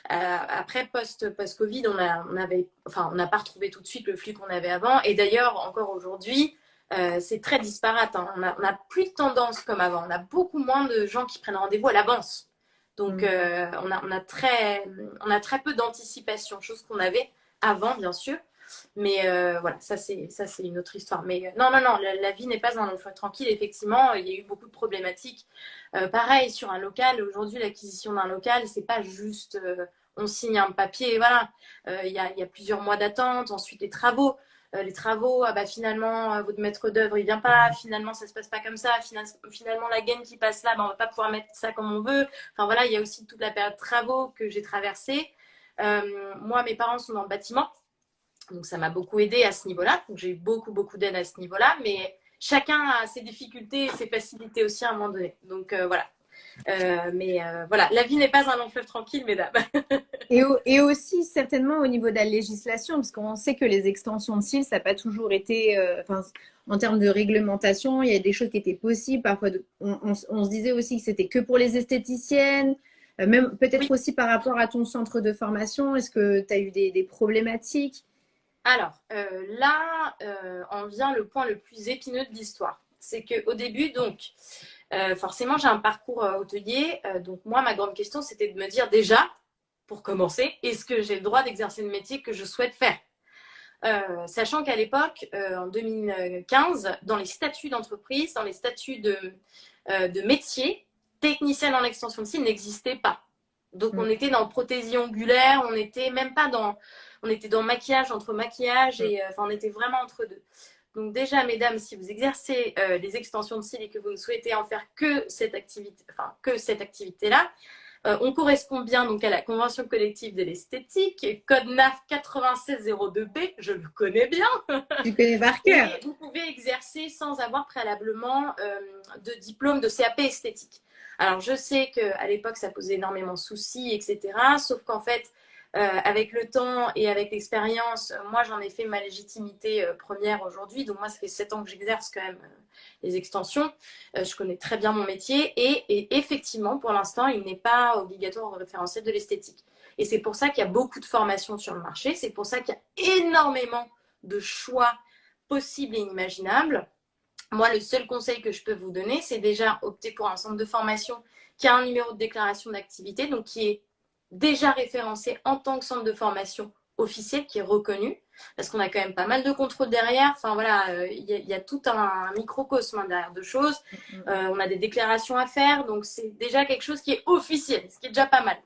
Après, post-Covid, on a, on avait, enfin, on n'a pas retrouvé tout de suite le flux qu'on avait avant. Et d'ailleurs, encore aujourd'hui, euh, c'est très disparate. Hein. On n'a plus de tendance comme avant. On a beaucoup moins de gens qui prennent rendez-vous à l'avance. Donc, mm. euh, on, a, on, a très, on a très peu d'anticipation, chose qu'on avait avant, bien sûr. Mais euh, voilà, ça c'est ça c'est une autre histoire. Mais non, non, non, la, vie n'est pas un long tranquille. Effectivement, il y a eu beaucoup de problématiques. pareil sur un local. Aujourd'hui, l'acquisition d'un local, c'est pas juste on signe un papier, voilà. Il y, a, y, a, plusieurs mois d'attente, ensuite les travaux. les travaux, ah bah, finalement, votre maître d'œuvre, il vient pas. Finalement, ça se passe pas comme ça. Finalement, la gaine qui passe là, bah, on va pas pouvoir mettre ça comme on veut. Enfin voilà, il y a aussi toute la période de travaux que j'ai traversée. moi, mes parents sont dans le bâtiment. Donc, ça m'a beaucoup aidé à ce niveau-là. Donc, j'ai eu beaucoup, beaucoup d'aide à ce niveau-là. Mais chacun a ses difficultés et ses facilités aussi à un moment donné. Donc, euh, voilà. Euh, mais euh, voilà, la vie n'est pas un long fleuve tranquille, mesdames. et, et, aussi, certainement, au niveau de la législation, parce qu'on sait que les extensions de cils, ça n'a pas toujours été. Enfin, en termes de réglementation, il y a des choses qui étaient possibles. Parfois, on, se disait aussi que c'était que pour les esthéticiennes. Même peut-être aussi par rapport à ton centre de formation, est-ce que tu as eu des problématiques? Alors, euh, là, euh, on vient le point le plus épineux de l'histoire. C'est qu'au début, donc, euh, forcément, j'ai un parcours hôtelier. donc, moi, ma grande question, c'était de me dire déjà, pour commencer, est-ce que j'ai le droit d'exercer le métier que je souhaite faire? Sachant qu'à l'époque, en 2015, dans les statuts d'entreprise, dans les statuts de, de métier, technicienne en extension de cils n'existait pas. Donc, on mm. était dans prothésie ongulaire, on n'était même pas dans on était dans maquillage, entre maquillage et euh, enfin, on était vraiment entre deux. Donc déjà, mesdames, si vous exercez euh, les extensions de cils et que vous ne souhaitez en faire que cette activité, enfin que cette activité-là, euh, on correspond bien donc à la convention collective de l'esthétique, code NAF 9602B, je le connais bien. Tu connais par cœur. vous pouvez exercer sans avoir préalablement de diplôme de CAP esthétique. Alors je sais qu'à l'époque ça posait énormément de soucis, etc. Sauf qu'en fait, euh, avec le temps et avec l'expérience, moi, j'en ai fait ma légitimité euh, première aujourd'hui. Donc, moi, ça fait sept ans que j'exerce quand même euh, les extensions. je connais très bien mon métier. Et, effectivement, pour l'instant, il n'est pas obligatoire au référentiel de l'esthétique. Et c'est pour ça qu'il y a beaucoup de formations sur le marché. C'est pour ça qu'il y a énormément de choix possibles et inimaginables. Moi, le seul conseil que je peux vous donner, c'est déjà opter pour un centre de formation qui a un numéro de déclaration d'activité, donc qui est déjà référencé en tant que centre de formation officiel qui est reconnu, parce qu'on a quand même pas mal de contrôles derrière. Enfin voilà, euh, il y, a tout un, microcosme hein, derrière de choses. Mm-hmm. Euh, on a des déclarations à faire, donc c'est déjà quelque chose qui est officiel, ce qui est déjà pas mal.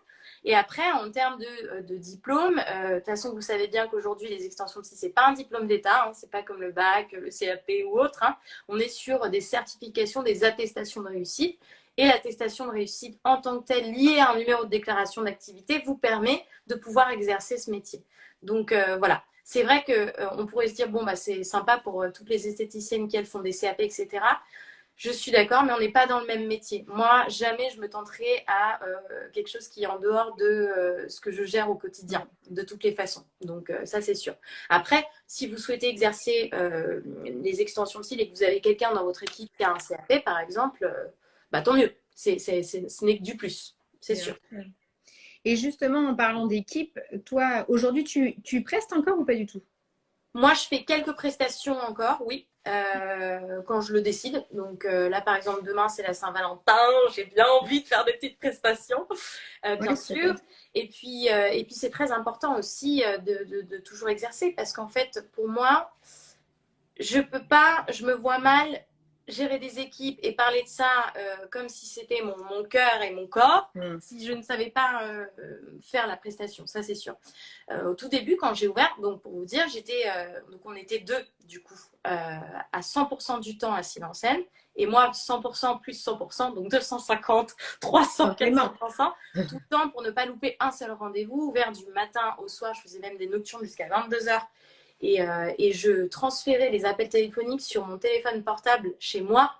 Et après, en termes de, euh, diplôme, de toute façon, vous savez bien qu'aujourd'hui, les extensions de ce n'est pas un diplôme d'État, hein, c'est pas comme le bac, le CAP ou autre. Hein. On est sur des certifications, des attestations de réussite et l'attestation de réussite en tant que telle liée à un numéro de déclaration d'activité vous permet de pouvoir exercer ce métier. Donc euh, voilà, c'est vrai qu'on euh, pourrait se dire, bon, bah, c'est sympa pour euh, toutes les esthéticiennes qui elles font des CAP, etc. Je suis d'accord, mais on n'est pas dans le même métier. Moi, jamais je me tenterai à quelque chose qui est en dehors de ce que je gère au quotidien, de toutes les façons. Donc, ça, c'est sûr. Après, si vous souhaitez exercer les extensions de cils et que vous avez quelqu'un dans votre équipe qui a un CAP, par exemple, bah, tant mieux. C'est, ce n'est que du plus, c'est sûr. Et justement, en parlant d'équipe, toi, aujourd'hui, tu, tu prestes encore ou pas du tout? Moi, je fais quelques prestations encore, oui, euh, quand je le décide. Donc euh, là, par exemple, demain, c'est la Saint-Valentin. J'ai bien envie de faire des petites prestations, euh, bien sûr. Et puis, et puis c'est très important aussi de, de, de toujours exercer parce qu'en fait, pour moi, je peux pas, je me vois mal gérer des équipes et parler de ça euh, comme si c'était mon, mon cœur et mon corps, mm. si je ne savais pas euh, faire la prestation, ça c'est sûr. Euh, au tout début, quand j'ai ouvert, donc pour vous dire, j'étais, donc on était deux du coup, à 100% du temps à scène et moi 100% plus 100%, donc 250, 300, 400%, tout le temps pour ne pas louper un seul rendez-vous, ouvert du matin au soir, je faisais même des nocturnes jusqu'à 22h euh, et, je transférais les appels téléphoniques sur mon téléphone portable chez moi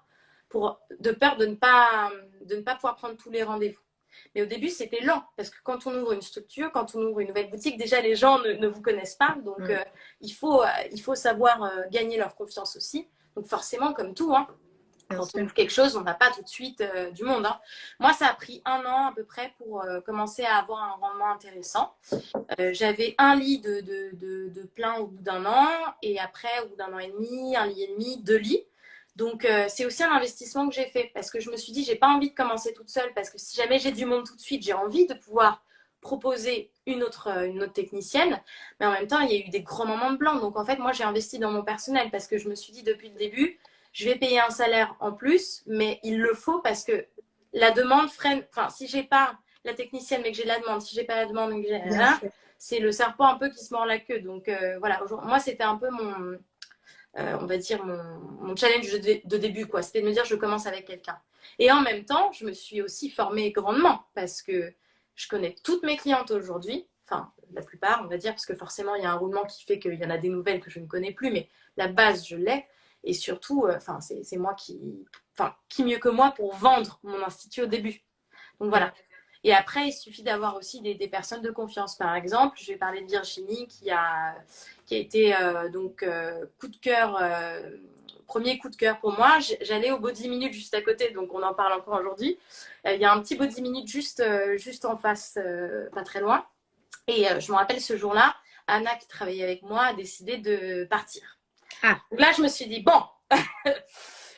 pour, de peur de ne, pas, de ne pas pouvoir prendre tous les rendez-vous. Mais au début, c'était lent parce que quand on ouvre une structure, quand on ouvre une nouvelle boutique, déjà les gens ne, vous connaissent pas. Donc, mm. euh, il, faut, euh, il faut savoir gagner leur confiance aussi. Donc, forcément, comme tout, hein, quand on ouvre quelque chose, on n'a pas tout de suite euh, du monde. Hein. Moi, ça a pris un an à peu près pour euh, commencer à avoir un rendement intéressant. Euh, j'avais un lit de, de, plein au bout d'un an et après, au bout d'un an et demi, un lit et demi, deux lits. Donc, c'est aussi un investissement que j'ai fait parce que je me suis dit, j'ai pas envie de commencer toute seule parce que si jamais j'ai du monde tout de suite, j'ai envie de pouvoir proposer une autre, une autre technicienne. Mais en même temps, il y a eu des gros moments de blanc. Donc, en fait, moi, j'ai investi dans mon personnel parce que je me suis dit depuis le début, je vais payer un salaire en plus, mais il le faut parce que la demande freine. Enfin, si j'ai pas la technicienne mais que j'ai la demande, si j'ai pas la demande, que j'ai c'est le serpent un peu qui se mord la queue. Donc euh, voilà, moi c'était un peu mon, euh, on va dire mon, challenge de, début quoi. C'était de me dire je commence avec quelqu'un. Et en même temps, je me suis aussi formée grandement parce que je connais toutes mes clientes aujourd'hui. Enfin, la plupart, on va dire, parce que forcément, il y a un roulement qui fait qu'il y en a des nouvelles que je ne connais plus, mais la base, je l'ai. Et surtout, euh, enfin, c'est moi qui, enfin, qui mieux que moi pour vendre mon institut au début. Donc voilà. Et après, il suffit d'avoir aussi des, personnes de confiance. Par exemple, je vais parler de Virginie qui a, qui a été euh, donc euh, coup de cœur, premier coup de cœur pour moi. J'allais au Body Minute juste à côté, donc on en parle encore aujourd'hui. il y a un petit Body Minute juste, juste en face, pas très loin. Et je me rappelle ce jour-là, Anna qui travaillait avec moi a décidé de partir. Ah. là, je me suis dit, bon,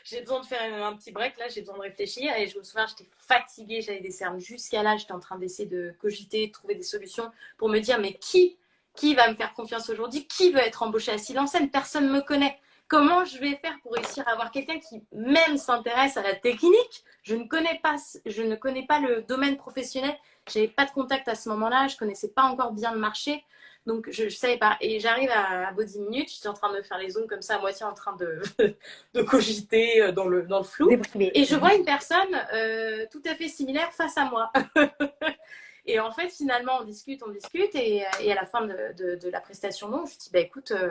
j'ai besoin de faire un petit break, là, j'ai besoin de réfléchir. Et je me souviens, j'étais fatiguée, j'avais des cernes jusqu'à là, j'étais en train d'essayer de cogiter, de trouver des solutions pour me dire, mais qui, qui va me faire confiance aujourd'hui? Qui veut être embauché à Silence Personne ne me connaît. Comment je vais faire pour réussir à avoir quelqu'un qui même s'intéresse à la technique? Je ne connais pas, je ne connais pas le domaine professionnel. J'avais pas de contact à ce moment-là. Je connaissais pas encore bien le marché. Donc, je ne savais pas. Et j'arrive à, Body Minute, j'étais en train de me faire les ongles comme ça, à moitié en train de, de cogiter euh, dans le, dans le flou. Et je vois une personne euh, tout à fait similaire face à moi. et en fait, finalement, on discute, on discute. Et, et à la fin de, de, la prestation, non, je dis, bah, écoute, euh,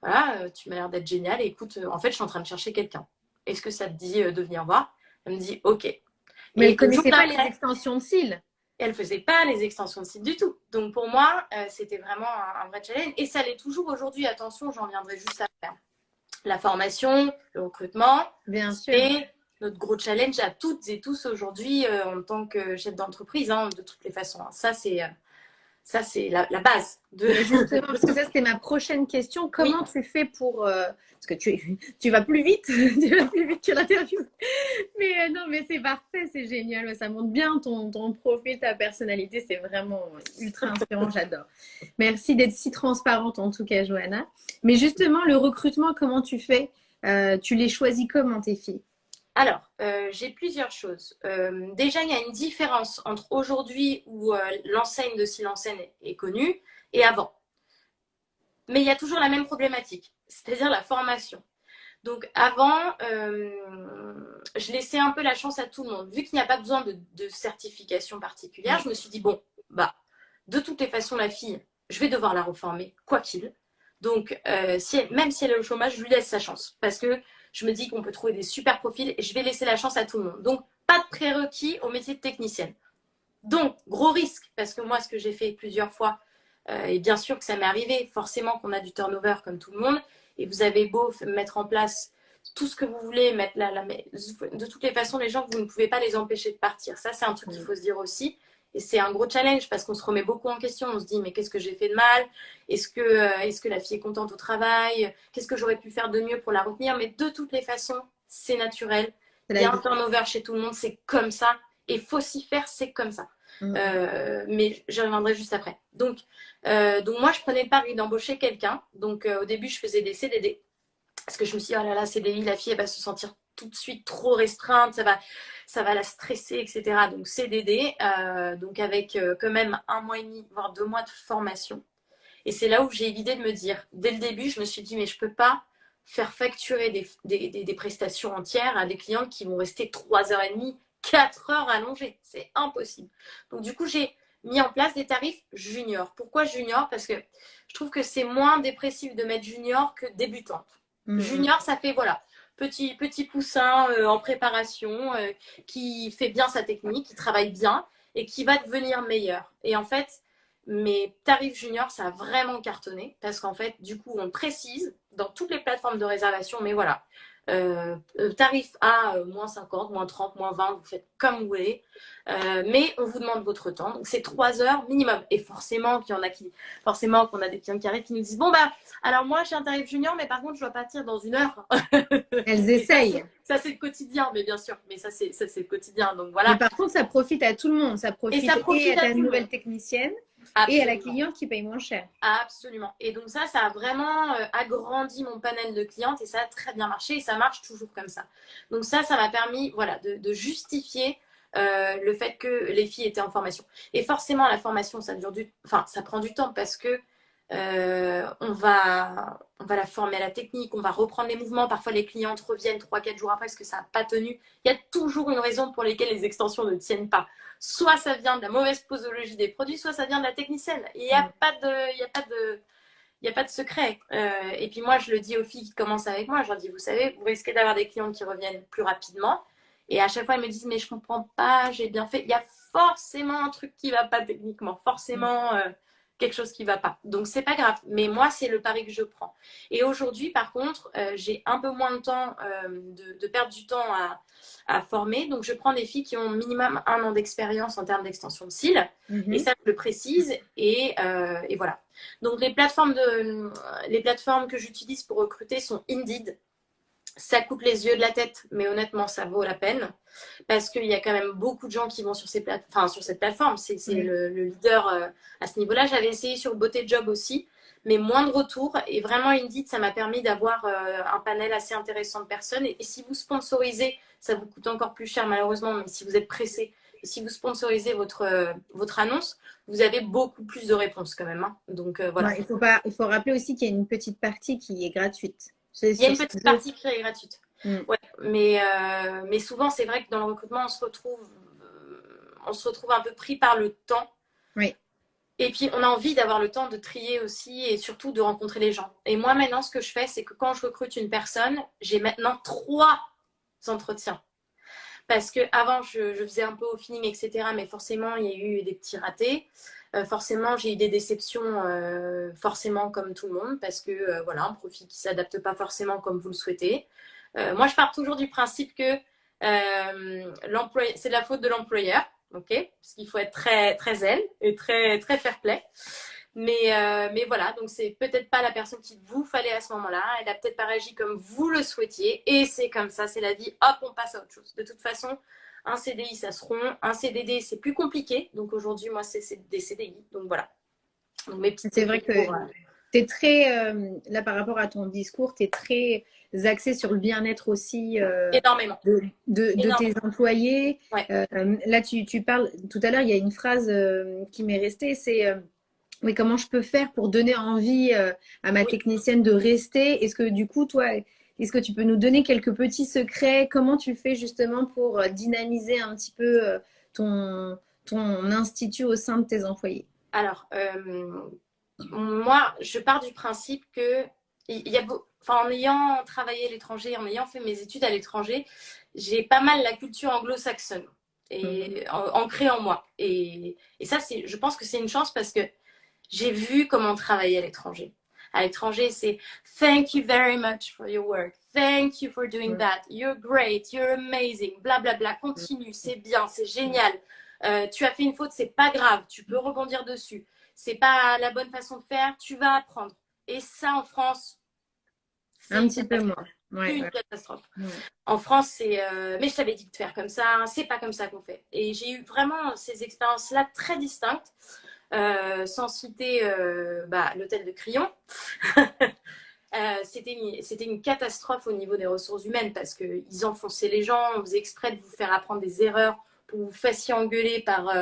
voilà, tu m'as l'air d'être génial. Écoute, en fait, je suis en train de chercher quelqu'un. Est-ce que ça te dit de venir voir? Elle me dit, OK. Mais elle ne connaissait pas les extensions de cils elle ne faisait pas les extensions de site du tout. Donc pour moi, euh, c'était vraiment un, vrai challenge. Et ça l'est toujours aujourd'hui. Attention, j'en viendrai juste faire La formation, le recrutement. Bien sûr. Et notre gros challenge à toutes et tous aujourd'hui euh, en tant que chef d'entreprise, hein, de toutes les façons. Ça, c'est euh, ça, c'est la, base. De... Justement, parce que ça, c'était ma prochaine question. Comment tu fais pour... Euh, parce que tu, tu vas plus vite, tu vas plus vite que l'interview. Mais euh, non, mais c'est parfait, c'est génial. Ça montre bien ton, ton profil, ta personnalité. C'est vraiment ultra inspirant, j'adore. Merci d'être si transparente en tout cas, Johanna. Mais justement, le recrutement, comment tu fais? Euh, Tu les choisis comment tes filles? Alors, euh, j'ai plusieurs choses. Euh, déjà, il y a une différence entre aujourd'hui où euh, l'enseigne de Silence est connue et avant. Mais il y a toujours la même problématique, c'est-à-dire la formation. Donc avant, je laissais un peu la chance à tout le monde. Vu qu'il n'y a pas besoin de, certification particulière, je me suis dit, bon, bah, de toutes les façons, la fille, je vais devoir la reformer, quoi qu'il. Donc, même si elle est au chômage, je lui laisse sa chance. Parce que je me dis qu'on peut trouver des super profils et je vais laisser la chance à tout le monde. Donc, pas de prérequis au métier de technicienne. Donc, gros risque, parce que moi, ce que j'ai fait plusieurs fois, euh, et bien sûr que ça m'est arrivé, forcément qu'on a du turnover comme tout le monde, et vous avez beau mettre en place tout ce que vous voulez, mettre là, là, mais de toutes les façons, les gens, vous ne pouvez pas les empêcher de partir. Ça, c'est un truc qu'il faut se dire aussi. Et c'est un gros challenge parce qu'on se remet beaucoup en question. On se dit, mais qu'est-ce que j'ai fait de mal? Est-ce que, euh, est que la fille est contente au travail? Qu'est-ce que j'aurais pu faire de mieux pour la retenir? Mais de toutes les façons, c'est naturel. Il y a un turnover chez tout le monde, c'est comme ça. Et faut s'y faire, c'est comme ça. Mm. Euh, mais je reviendrai juste après. Donc, euh, donc moi, je prenais le pari d'embaucher quelqu'un. Donc, au début, je faisais des CDD. Parce que je me suis dit, oh là là, CDI, la fille, elle va se sentir tout de suite trop restreinte, ça va, ça va la stresser, etc. Donc CDD, euh, donc avec euh, quand même un mois et demi, voire deux mois de formation. Et c'est là où j'ai l'idée de me dire, dès le début, je me suis dit, mais je peux pas faire facturer des, des, prestations entières à des clients qui vont rester trois heures et demie, quatre heures allongées. C'est impossible. Donc du coup, j'ai mis en place des tarifs juniors. Pourquoi junior Parce que je trouve que c'est moins dépressif de mettre junior que débutante. Mmh. Junior, ça fait, voilà, petit, petit poussin euh, en préparation, euh, qui fait bien sa technique, qui travaille bien et qui va devenir meilleur. Et en fait, mes tarifs juniors, ça a vraiment cartonné parce qu'en fait, du coup, on précise dans toutes les plateformes de réservation, mais voilà, euh, euh, tarif A, euh, moins 50, moins 30, moins 20, vous faites comme vous voulez. mais on vous demande votre temps. Donc, c'est 3 heures minimum. Et forcément, qu'il y en a qui, forcément, qu'on a des clients qui arrivent qui nous disent Bon, bah, alors moi, j'ai un tarif junior, mais par contre, je dois partir dans une heure. Elles essayent. Ça, c'est le quotidien, mais bien sûr. Mais ça, c'est le quotidien. Donc, voilà. Mais par contre, ça profite à tout le monde. Ça profite, et ça profite à, la nouvelle technicienne et à la cliente qui paye moins cher. Absolument. Et donc ça, ça a vraiment euh, agrandi mon panel de clientes et ça a très bien marché et ça marche toujours comme ça. Donc ça, ça m'a permis voilà, de, justifier le fait que les filles étaient en formation. Et forcément, la formation, ça dure du, enfin, ça prend du temps parce que euh, on, va, on va la former à la technique, on va reprendre les mouvements. Parfois, les clientes reviennent 3-4 jours après parce que ça n'a pas tenu. Il y a toujours une raison pour laquelle les extensions ne tiennent pas. Soit ça vient de la mauvaise posologie des produits, soit ça vient de la technicienne. Il n'y a, mm. pas de, il y a pas de, il a pas de secret. Euh, et puis moi, je le dis aux filles qui commencent avec moi, je leur dis, vous savez, vous risquez d'avoir des clientes qui reviennent plus rapidement. Et à chaque fois, elles me disent, mais je comprends pas, j'ai bien fait. Il y a forcément un truc qui va pas techniquement. Forcément, euh, quelque chose qui va pas. Donc c'est pas grave. Mais moi, c'est le pari que je prends. Et aujourd'hui, par contre, euh, j'ai un peu moins de temps euh, de, perdre du temps à, former. Donc je prends des filles qui ont minimum un an d'expérience en termes d'extension de cils. Mhm. Et ça, je le précise. Et, euh, et, voilà. Donc les plateformes, de, les plateformes que j'utilise pour recruter sont Indeed, ça coûte les yeux de la tête, mais honnêtement, ça vaut la peine. Parce qu'il y a quand même beaucoup de gens qui vont sur, ces plate... enfin, sur cette plateforme. C'est le, leader euh, à ce niveau-là. J'avais essayé sur Beauté Job aussi, mais moins de retours. Et vraiment, Indeed, ça m'a permis d'avoir euh, un panel assez intéressant de personnes. Et, si vous sponsorisez, ça vous coûte encore plus cher malheureusement, mais si vous êtes pressé, si vous sponsorisez votre, euh, votre annonce, vous avez beaucoup plus de réponses quand même. Hein. Donc voilà. il, faut pas, il faut rappeler aussi qu'il y a une petite partie qui est gratuite. Il y a une petite partie qui est gratuite. Mm. Ouais, mais, euh, mais souvent, c'est vrai que dans le recrutement, on se retrouve, euh, on se retrouve un peu pris par le temps. Oui. Et puis, on a envie d'avoir le temps de trier aussi et surtout de rencontrer les gens. Et moi, maintenant, ce que je fais, c'est que quand je recrute une personne, j'ai maintenant trois entretiens. Parce que avant, je, je, faisais un peu au feeling, etc. Mais forcément, il y a eu des petits ratés. Euh, forcément, j'ai eu des déceptions, euh, forcément comme tout le monde, parce que euh, voilà, un profil qui s'adapte pas forcément comme vous le souhaitez. moi, je pars toujours du principe que c'est la faute de l'employeur, ok? Parce qu'il faut être très très zen et très très fair play. Mais, mais voilà, donc c'est peut-être pas la personne qu'il vous fallait à ce moment-là. Elle a peut-être pas réagi comme vous le souhaitiez. Et c'est comme ça, c'est la vie. Hop, on passe à autre chose. De toute façon, un CDI, ça se rompt. Un CDD, c'est plus compliqué. Donc aujourd'hui, moi, c'est des CDI. Donc voilà. C'est vrai que euh, tu es très, euh, là par rapport à ton discours, tu es très axé sur le bien-être aussi euh, Énormément. de, de, tes employés. là, tu, tu, parles, tout à l'heure, il y a une phrase qui m'est restée, c'est oui, comment je peux faire pour donner envie à ma technicienne de rester? Est-ce que du coup, toi, est-ce que tu peux nous donner quelques petits secrets? Comment tu fais justement pour euh, dynamiser un petit peu euh, ton, ton institut au sein de tes employés? Alors, euh, moi, je pars du principe que il y a, enfin, en ayant travaillé à l'étranger, en ayant fait mes études à l'étranger, j'ai pas mal la culture anglo-saxonne et mmh. ancrée en moi. Et, et ça, c'est, je pense que c'est une chance parce que j'ai vu comment travailler à l'étranger à l'étranger, c'est Thank you very much for your work. Thank you for doing that. You're great. You're amazing. Bla bla bla. Continue. C'est bien. C'est génial. Euh, tu as fait une faute, c'est pas grave. Tu peux rebondir dessus. C'est pas la bonne façon de faire. Tu vas apprendre. Et ça, en France, c'est un petit peu moins. une catastrophe. En France, c'est euh, mais je t'avais dit de faire comme ça. C'est pas comme ça qu'on fait. Et j'ai eu vraiment ces expériences-là très distinctes. Euh, sans citer euh, bah, l'hôtel de Crillon. Euh, c'était une, catastrophe au niveau des ressources humaines parce qu'ils enfonçaient les gens, on faisait exprès de vous faire apprendre des erreurs pour vous fassiez engueuler par,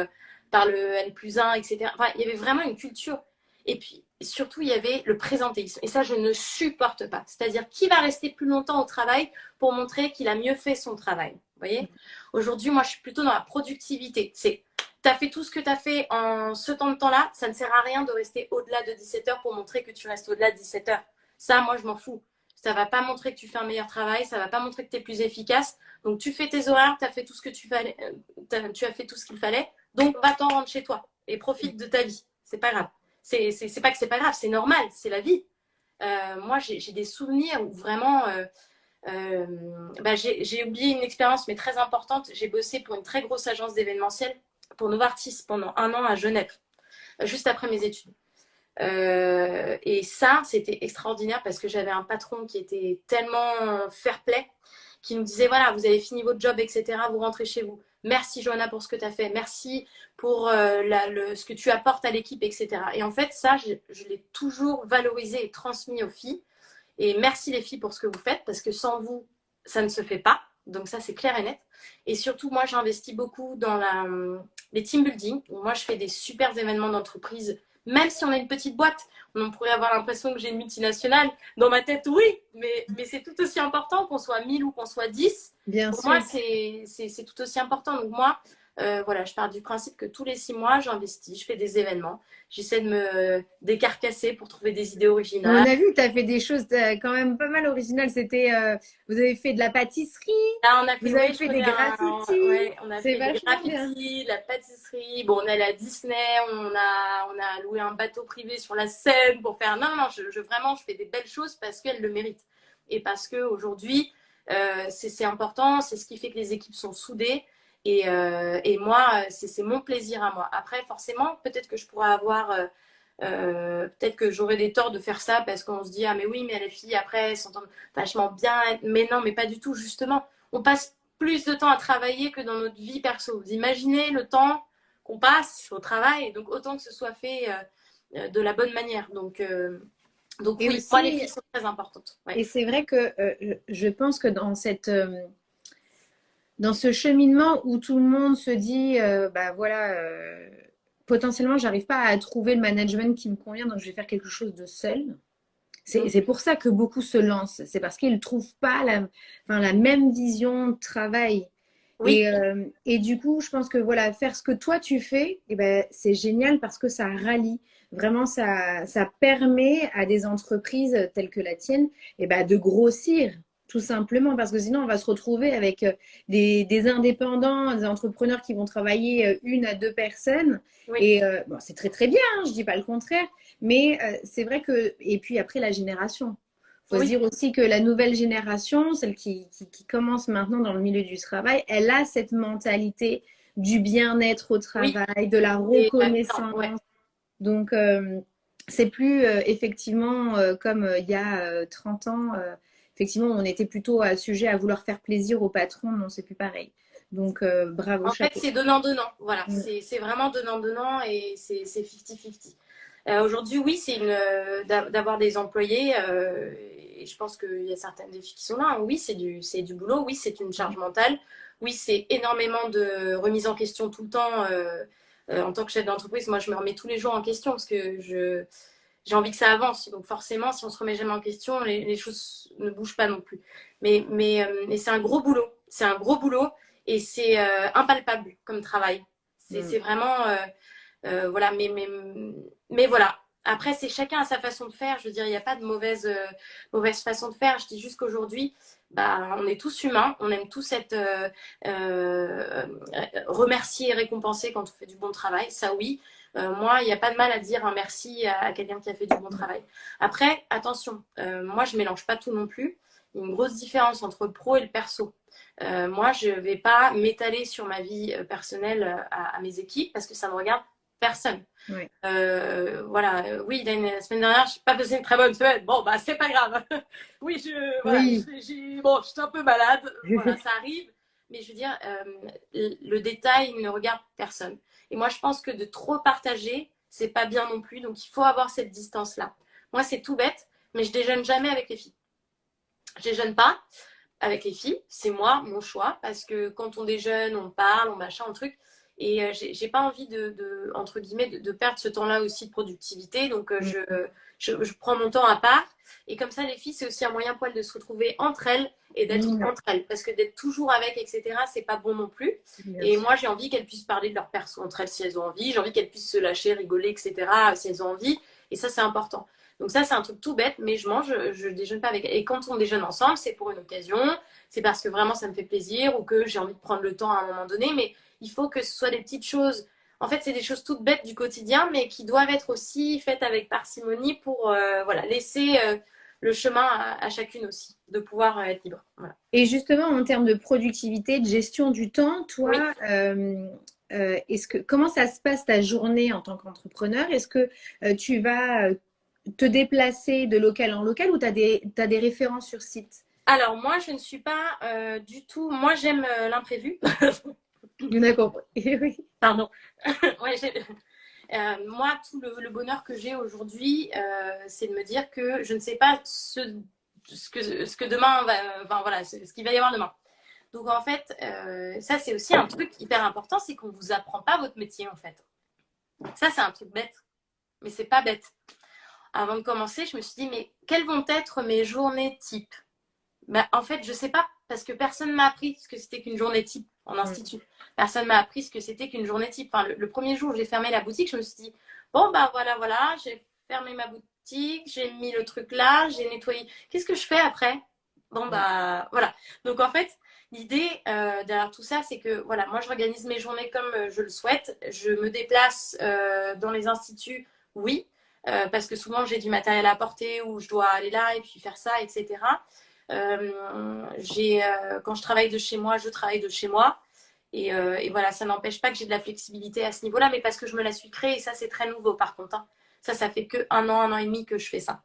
par le N plus 1, etc. Enfin, il y avait vraiment une culture. Et puis, surtout, il y avait le présentéisme. Et ça, je ne supporte pas. C'est-à-dire, qui va rester plus longtemps au travail pour montrer qu'il a mieux fait son travail? Vous voyez? Aujourd'hui, moi, je suis plutôt dans la productivité. C'est tu fait tout ce que tu as fait en ce temps de temps-là, ça ne sert à rien de rester au-delà de 17 heures pour montrer que tu restes au-delà de 17 heures. Ça, moi, je m'en fous. Ça va pas montrer que tu fais un meilleur travail, ça va pas montrer que tu es plus efficace. Donc, tu fais tes horaires, tu as fait tout ce que tu fallait, euh, tu as fait tout ce qu'il fallait. Donc, va-t'en rendre chez toi et profite de ta vie. C'est pas grave. C'est pas que c'est pas grave, c'est normal, c'est la vie. Euh, moi, j'ai des souvenirs où vraiment, euh, bah, j'ai oublié une expérience, mais très importante. J'ai bossé pour une très grosse agence d'événementiel pour Novartis pendant un an à Genève, juste après mes études. Euh, et ça, c'était extraordinaire parce que j'avais un patron qui était tellement fair-play, qui nous disait, voilà, vous avez fini votre job, etc., vous rentrez chez vous. Merci Johanna pour ce que tu as fait. Merci pour euh, ce que tu apportes à l'équipe, etc. Et en fait, ça, je l'ai toujours valorisé et transmis aux filles. Et merci les filles pour ce que vous faites parce que sans vous, ça ne se fait pas. Donc ça, c'est clair et net. Et surtout, moi, j'investis beaucoup dans la, les team building. Moi, je fais des super événements d'entreprise. Même si on est une petite boîte, on pourrait avoir l'impression que j'ai une multinationale. Dans ma tête, oui, mais, mais c'est tout aussi important qu'on soit 1000 ou qu'on soit 10. Bien Pour sûr. moi, c'est tout aussi important. Donc moi, euh, voilà, je pars du principe que tous les six mois, j'investis, je fais des événements. J'essaie de me décarcasser pour trouver des idées On originales. a vu que tu as fait des choses euh, quand même pas mal originales. C'était, euh, vous avez fait de la pâtisserie. Là, on a fait, Vous avez ouais, fait des un- graffitis. ouais, on a fait des graffitis, de la pâtisserie. Bon, on est allé à Disney, on a, on a loué un bateau privé sur la Seine pour faire. Non, non, je, je- vraiment, je fais des belles choses parce qu'elles le méritent. Et parce qu'aujourd'hui, euh, c'est c'est important, c'est ce qui fait que les équipes sont soudées. Et, euh, et moi, c'est mon plaisir à moi. Après, forcément, peut-être que je pourrais avoir. euh, euh, peut-être que j'aurais des torts de faire ça parce qu'on se dit ah mais oui mais les filles après elles s'entendent vachement bien mais non mais pas du tout justement on passe plus de temps à travailler que dans notre vie perso vous imaginez le temps qu'on passe au travail donc autant que ce soit fait euh, de la bonne manière donc euh, donc Et oui aussi- moi les filles sont très importantes Ouais. Et c'est vrai que euh, je- pense que dans cette dans ce cheminement où tout le monde se dit euh, bah voilà euh, potentiellement j'arrive pas à trouver le management qui me convient donc je vais faire quelque chose de seul. C'est Mm. pour ça que beaucoup se lancent. C'est parce qu'ils ne trouvent pas la, enfin, la même vision de travail. Oui. Et, euh, et du coup, je pense que voilà, faire ce que toi tu fais, eh ben, c'est génial parce que ça rallie. Vraiment, ça, ça permet à des entreprises telles que la tienne eh ben, de grossir, tout simplement. Parce que sinon, on va se retrouver avec euh, des, des indépendants, des entrepreneurs qui vont travailler euh, une à deux personnes. Oui. Et euh, bon, c'est très très bien, hein, je dis pas le contraire. Mais euh, c'est vrai que, et puis après la génération. Il faut Oui. se dire aussi que la nouvelle génération, celle qui, qui, qui commence maintenant dans le milieu du travail, elle a cette mentalité du bien-être au travail, de la reconnaissance. ouais. Donc, euh, c'est plus effectivement comme il y a euh, 30 ans. Effectivement, on était plutôt à sujet à vouloir faire plaisir au patron. Non, c'est plus pareil. Donc, euh, bravo, En fait, c'est donnant-donnant. Voilà, Mm. c'est vraiment donnant-donnant et c'est c'est 50-50. Euh, Aujourd'hui, oui, c'est euh, d'a- d'avoir des employés. et je pense qu'il y a certaines filles qui sont là. Oui, c'est du, du boulot. Oui, c'est une charge mentale. Oui, c'est énormément de remise en question tout le temps. en tant que chef d'entreprise, moi, je me remets tous les jours en question parce que je j'ai envie que ça avance. Donc forcément, si on se remet jamais en question, les, les choses ne bougent pas non plus. Mais, mais, euh, mais c'est un gros boulot. C'est un gros boulot et c'est euh, impalpable comme travail. C'est Mm. vraiment... euh, voilà, mais, mais, mais voilà. Après, c'est chacun à sa façon de faire. Je veux dire, il n'y a pas de mauvaise, mauvaise façon de faire. Je dis juste qu'aujourd'hui, bah, on est tous humains. On aime tous être remerciés et récompensés quand on fait du bon travail. Ça, oui. Euh, moi, il n'y a pas de mal à dire un merci à, à quelqu'un qui a fait du bon travail. Après, attention, euh, moi, je mélange pas tout non plus. Il y a une grosse différence entre le pro et le perso. Euh, moi, je ne vais pas m'étaler sur ma vie personnelle à, à mes équipes parce que ça ne regarde personne. Oui. Voilà, oui, la, la semaine dernière, je n'ai pas passé une très bonne semaine. Bon, bah, c'est pas grave. oui, je, voilà, Oui. bon, j'étais un peu malade. Voilà, ça arrive. Mais je veux dire, le détail ne regarde personne. Et moi, je pense que de trop partager, c'est pas bien non plus. Donc, il faut avoir cette distance-là. Moi, c'est tout bête, mais je déjeune jamais avec les filles. Je déjeune pas avec les filles. C'est moi, mon choix. Parce que quand on déjeune, on parle, on machin, un truc. Et euh, j'ai pas envie de, de- entre guillemets, de, de perdre ce temps-là aussi de productivité. Donc, euh, je, je, je prends mon temps à part. Et comme ça, les filles, c'est aussi un moyen pour elles de se retrouver entre elles et d'être Mm. entre elles. Parce que d'être toujours avec, etc., c'est pas bon non plus. Et moi, j'ai envie qu'elles puissent parler de leur perso entre elles si elles ont envie. J'ai envie qu'elles puissent se lâcher, rigoler, etc. si elles ont envie. Et ça, c'est important. Donc ça, c'est un truc tout bête, mais je mange, je déjeune pas avec elles. Et quand on déjeune ensemble, c'est pour une occasion. C'est parce que vraiment, ça me fait plaisir ou que j'ai envie de prendre le temps à un moment donné. Mais il faut que ce soit des petites choses. En fait, c'est des choses toutes bêtes du quotidien, mais qui doivent être aussi faites avec parcimonie pour euh, voilà, laisser euh, le chemin à, à chacune aussi, de pouvoir euh, être libre. Voilà. Et justement, en termes de productivité, de gestion du temps, toi, Oui. euh, euh, est-ce que, comment ça se passe ta journée en tant qu'entrepreneur? Est-ce que euh, tu vas te déplacer de local en local ou tu as des, t'as des références sur site? Alors, moi, je ne suis pas du tout. Moi, j'aime euh, l'imprévu. D'accord. Oui. Pardon. Ouais, euh, moi, tout le, le bonheur que j'ai aujourd'hui, euh, c'est de me dire que je ne sais pas ce, ce que, ce que demain va. Enfin, voilà, ce, ce qu'il va y avoir demain. Donc en fait, euh, ça c'est aussi un truc hyper important, c'est qu'on ne vous apprend pas votre métier en fait. Ça c'est un truc bête, mais c'est pas bête. Avant de commencer, je me suis dit, mais quelles vont être mes journées type? Ben, En fait, je sais pas, parce que personne m'a appris ce que c'était qu'une journée type en mm. institut. Personne m'a appris ce que c'était qu'une journée type. Enfin, le, premier jour où j'ai fermé la boutique, je me suis dit, bon, bah voilà, voilà, j'ai fermé ma boutique, j'ai mis le truc là, j'ai nettoyé. Qu'est-ce que je fais après? Bon, bah voilà. Donc en fait, l'idée euh, derrière tout ça, c'est que voilà, moi je organise mes journées comme euh, je le souhaite. Je me déplace euh, dans les instituts, oui, parce que souvent j'ai du matériel à apporter ou je dois aller là et puis faire ça, etc. j'ai, quand je travaille de chez moi, je travaille de chez moi. Et, et voilà, ça n'empêche pas que j'ai de la flexibilité à ce niveau-là, mais parce que je me la suis créée et ça c'est très nouveau par contre. Hein. Ça, ça fait que un an, un an et demi que je fais ça.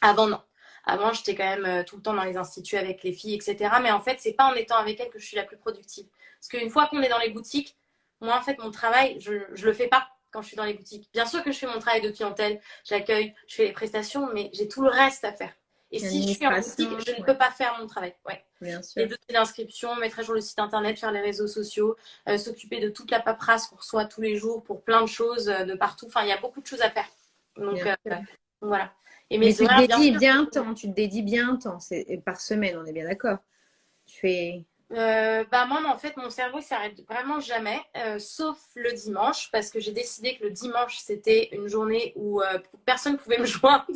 Avant, non. Avant, j'étais quand même euh, tout le temps dans les instituts avec les filles, etc. Mais en fait, c'est pas en étant avec elles que je suis la plus productive. Parce qu'une fois qu'on est dans les boutiques, moi, en fait, mon travail, je, je le fais pas quand je suis dans les boutiques. Bien sûr que je fais mon travail de clientèle, j'accueille, je fais les prestations, mais j'ai tout le reste à faire. Et si je suis en boutique, je ne peux pas faire mon travail. Ouais. Bien sûr. Les dossiers d'inscription, mettre à jour le site internet, faire les réseaux sociaux, euh, s'occuper de toute la paperasse qu'on reçoit tous les jours pour plein de choses euh, de partout. Enfin, il y a beaucoup de choses à faire. Donc, voilà. Et mais tu te dédies bien, un temps, tu te dédies bien un temps, c'est par semaine, on est bien d'accord. Tu fais. Euh, bah moi, en fait, mon cerveau s'arrête vraiment jamais, euh, sauf le dimanche, parce que j'ai décidé que le dimanche, c'était une journée où euh, personne ne pouvait me joindre.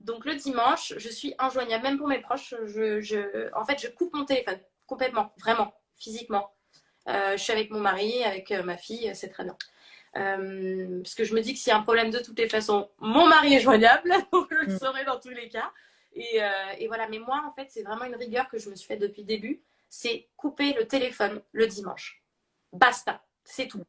Donc le dimanche, je suis injoignable, même pour mes proches. Je, je, en fait, je coupe mon téléphone complètement, vraiment, physiquement. je suis avec mon mari, avec ma fille, c'est très bien. Euh, parce que je me dis que s'il y a un problème de toutes les façons, mon mari est joignable, donc je le mm. saurai dans tous les cas. Et, euh, et voilà, mais moi, en fait, c'est vraiment une rigueur que je me suis faite depuis le début. C'est couper le téléphone le dimanche. Basta, c'est tout.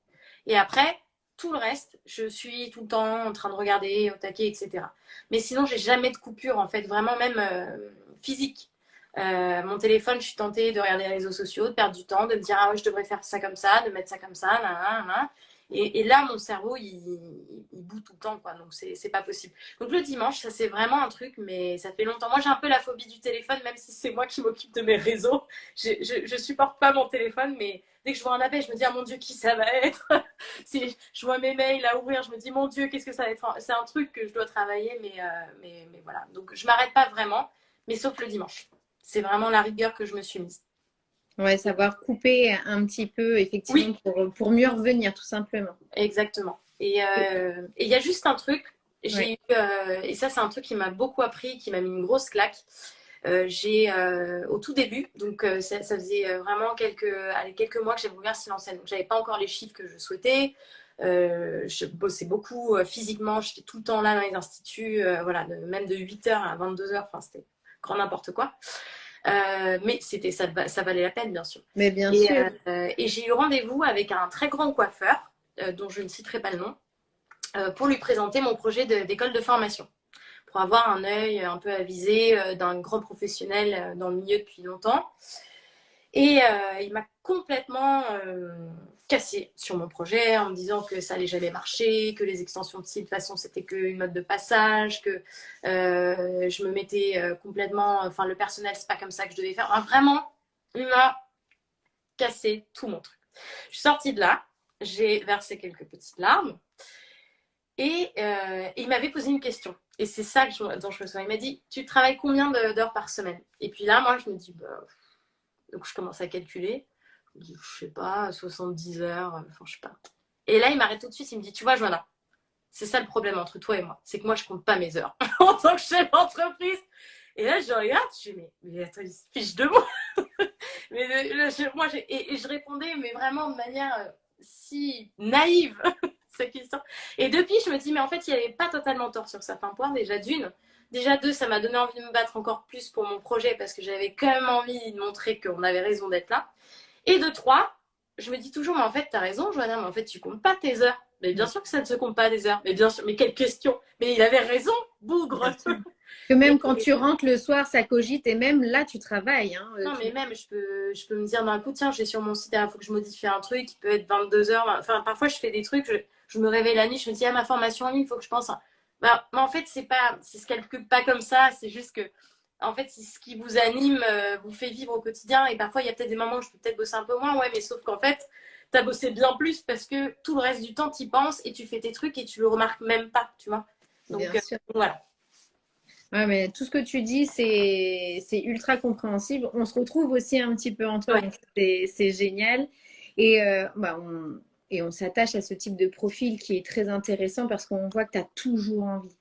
Et après, tout le reste, je suis tout le temps en train de regarder, au taquet, etc. Mais sinon, j'ai jamais de coupure, en fait, vraiment même euh, physique. Euh, mon téléphone, je suis tentée de regarder les réseaux sociaux, de perdre du temps, de me dire ah ouais, je devrais faire ça comme ça, de mettre ça comme ça, nan, nan, et, là, mon cerveau, il, il, bout tout le temps, quoi. Donc, c'est pas possible. Donc, le dimanche, ça, c'est vraiment un truc, mais ça fait longtemps. Moi, j'ai un peu la phobie du téléphone, même si c'est moi qui m'occupe de mes réseaux. Je, je, supporte pas mon téléphone, mais dès que je vois un appel, je me dis, ah mon Dieu, qui ça va être? Si je vois mes mails à ouvrir, je me dis, mon Dieu, qu'est-ce que ça va être? C'est un truc que je dois travailler, mais, euh, mais, mais voilà. Donc, je m'arrête pas vraiment, mais sauf le dimanche. C'est vraiment la rigueur que je me suis mise. Ouais, savoir couper un petit peu, effectivement, pour, pour, mieux revenir, tout simplement. Exactement. Et euh, il y a juste un truc, j'ai eu, euh, et ça, c'est un truc qui m'a beaucoup appris, qui m'a mis une grosse claque. Euh, j'ai au tout début, donc ça, ça, faisait vraiment quelques, allez, quelques mois que j'avais ouvert Silence donc j'avais pas encore les chiffres que je souhaitais. je bossais beaucoup physiquement, j'étais tout le temps là dans les instituts, voilà, même de 8h à 22h, enfin c'était grand n'importe quoi. Euh, mais c'était ça, ça valait la peine, bien sûr. Mais bien et, sûr. Euh, et j'ai eu rendez-vous avec un très grand coiffeur, euh, dont je ne citerai pas le nom, pour lui présenter mon projet d'école de, formation. Avoir un œil un peu avisé d'un grand professionnel dans le milieu depuis longtemps. Et il m'a complètement cassé sur mon projet en me disant que ça allait jamais marcher, que les extensions de site, de toute façon, c'était qu'une mode de passage, que euh, je me mettais euh, complètement, enfin, le personnel, c'est pas comme ça que je devais faire. vraiment, il m'a cassé tout mon truc. Je suis sortie de là, j'ai versé quelques petites larmes et, euh, il m'avait posé une question. Et c'est ça je, dont je me souviens. Il m'a dit, tu travailles combien d'heures par semaine? Et puis là, moi, je me dis, bah, donc je commence à calculer je sais pas, 70 heures, enfin, je sais pas. Et là, il m'arrête tout de suite, il me dit, tu vois, Joanna, c'est ça le problème entre toi et moi, c'est que moi, je compte pas mes heures en tant que chef d'entreprise. Et là, je regarde, je dis, mais, attends, il se fiche de moi. mais je, moi, et, je répondais, mais vraiment de manière euh, si naïve, cette question. Et depuis, je me dis, mais en fait, il avait pas totalement tort sur certains points, déjà d'une. Déjà deux, ça m'a donné envie de me battre encore plus pour mon projet parce que j'avais quand même envie de montrer qu'on avait raison d'être là. Et de trois, je me dis toujours, mais en fait, tu as raison, Joanna, mais en fait, tu comptes pas tes heures. Mais bien sûr que ça ne se compte pas des heures. Mais bien sûr, mais quelle question Mais il avait raison, bougre Que même quand tu rentres le soir, ça cogite et même là, tu travailles. Hein, non, mais même, je peux, je peux me dire d'un coup, tiens, j'ai sur mon site, il faut que je modifie un truc, il peut être 22 heures. Enfin, parfois, je fais des trucs, je, me réveille la nuit, je me dis, ah, ma formation en ligne, il faut que je pense. Bah, mais en fait, c'est pas, c'est se calcule pas comme ça, c'est juste que en fait, c'est ce qui vous anime, euh, vous fait vivre au quotidien. Et parfois, il y a peut-être des moments où je peux peut-être bosser un peu moins, ouais, mais sauf qu'en fait, tu as bossé bien plus parce que tout le reste du temps, tu y penses et tu fais tes trucs et tu le remarques même pas, tu vois. Donc, euh, voilà. Ouais, mais tout ce que tu dis, c'est ultra compréhensible. On se retrouve aussi un petit peu en toi, c'est génial. Et, euh, bah, on, et on s'attache à ce type de profil qui est très intéressant parce qu'on voit que tu as toujours envie.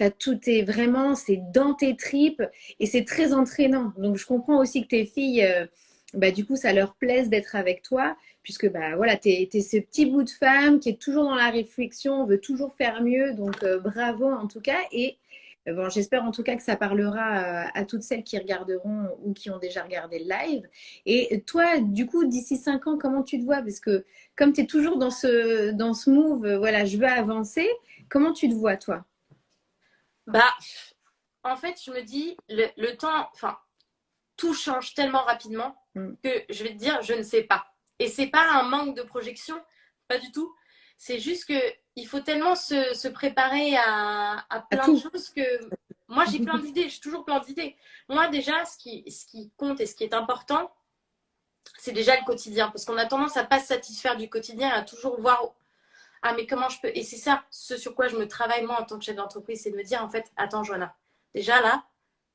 As tout est vraiment, c'est dans tes tripes et c'est très entraînant. Donc, je comprends aussi que tes filles, euh, bah, du coup, ça leur plaise d'être avec toi puisque bah, voilà, tu es, ce petit bout de femme qui est toujours dans la réflexion, veut toujours faire mieux. Donc, euh, bravo en tout cas. Et bon, j'espère en tout cas que ça parlera à, toutes celles qui regarderont ou qui ont déjà regardé le live. Et toi, du coup, d'ici cinq ans, comment tu te vois? Parce que comme tu es toujours dans ce, dans ce move, euh, voilà, je veux avancer, comment tu te vois, toi? Bah, en fait, je me dis, le, temps, enfin, tout change tellement rapidement mm. que je vais te dire, je ne sais pas. Et c'est pas un manque de projection, pas du tout. C'est juste que il faut tellement se, préparer à, plein de choses que moi j'ai plein d'idées, j'ai toujours plein d'idées. Moi déjà, ce qui, ce qui compte et ce qui est important, c'est déjà le quotidien. Parce qu'on a tendance à pas se satisfaire du quotidien, à toujours voir ah mais comment je peux? Et c'est ça, ce sur quoi je me travaille moi en tant que chef d'entreprise, c'est de me dire en fait, attends Joanna, déjà là,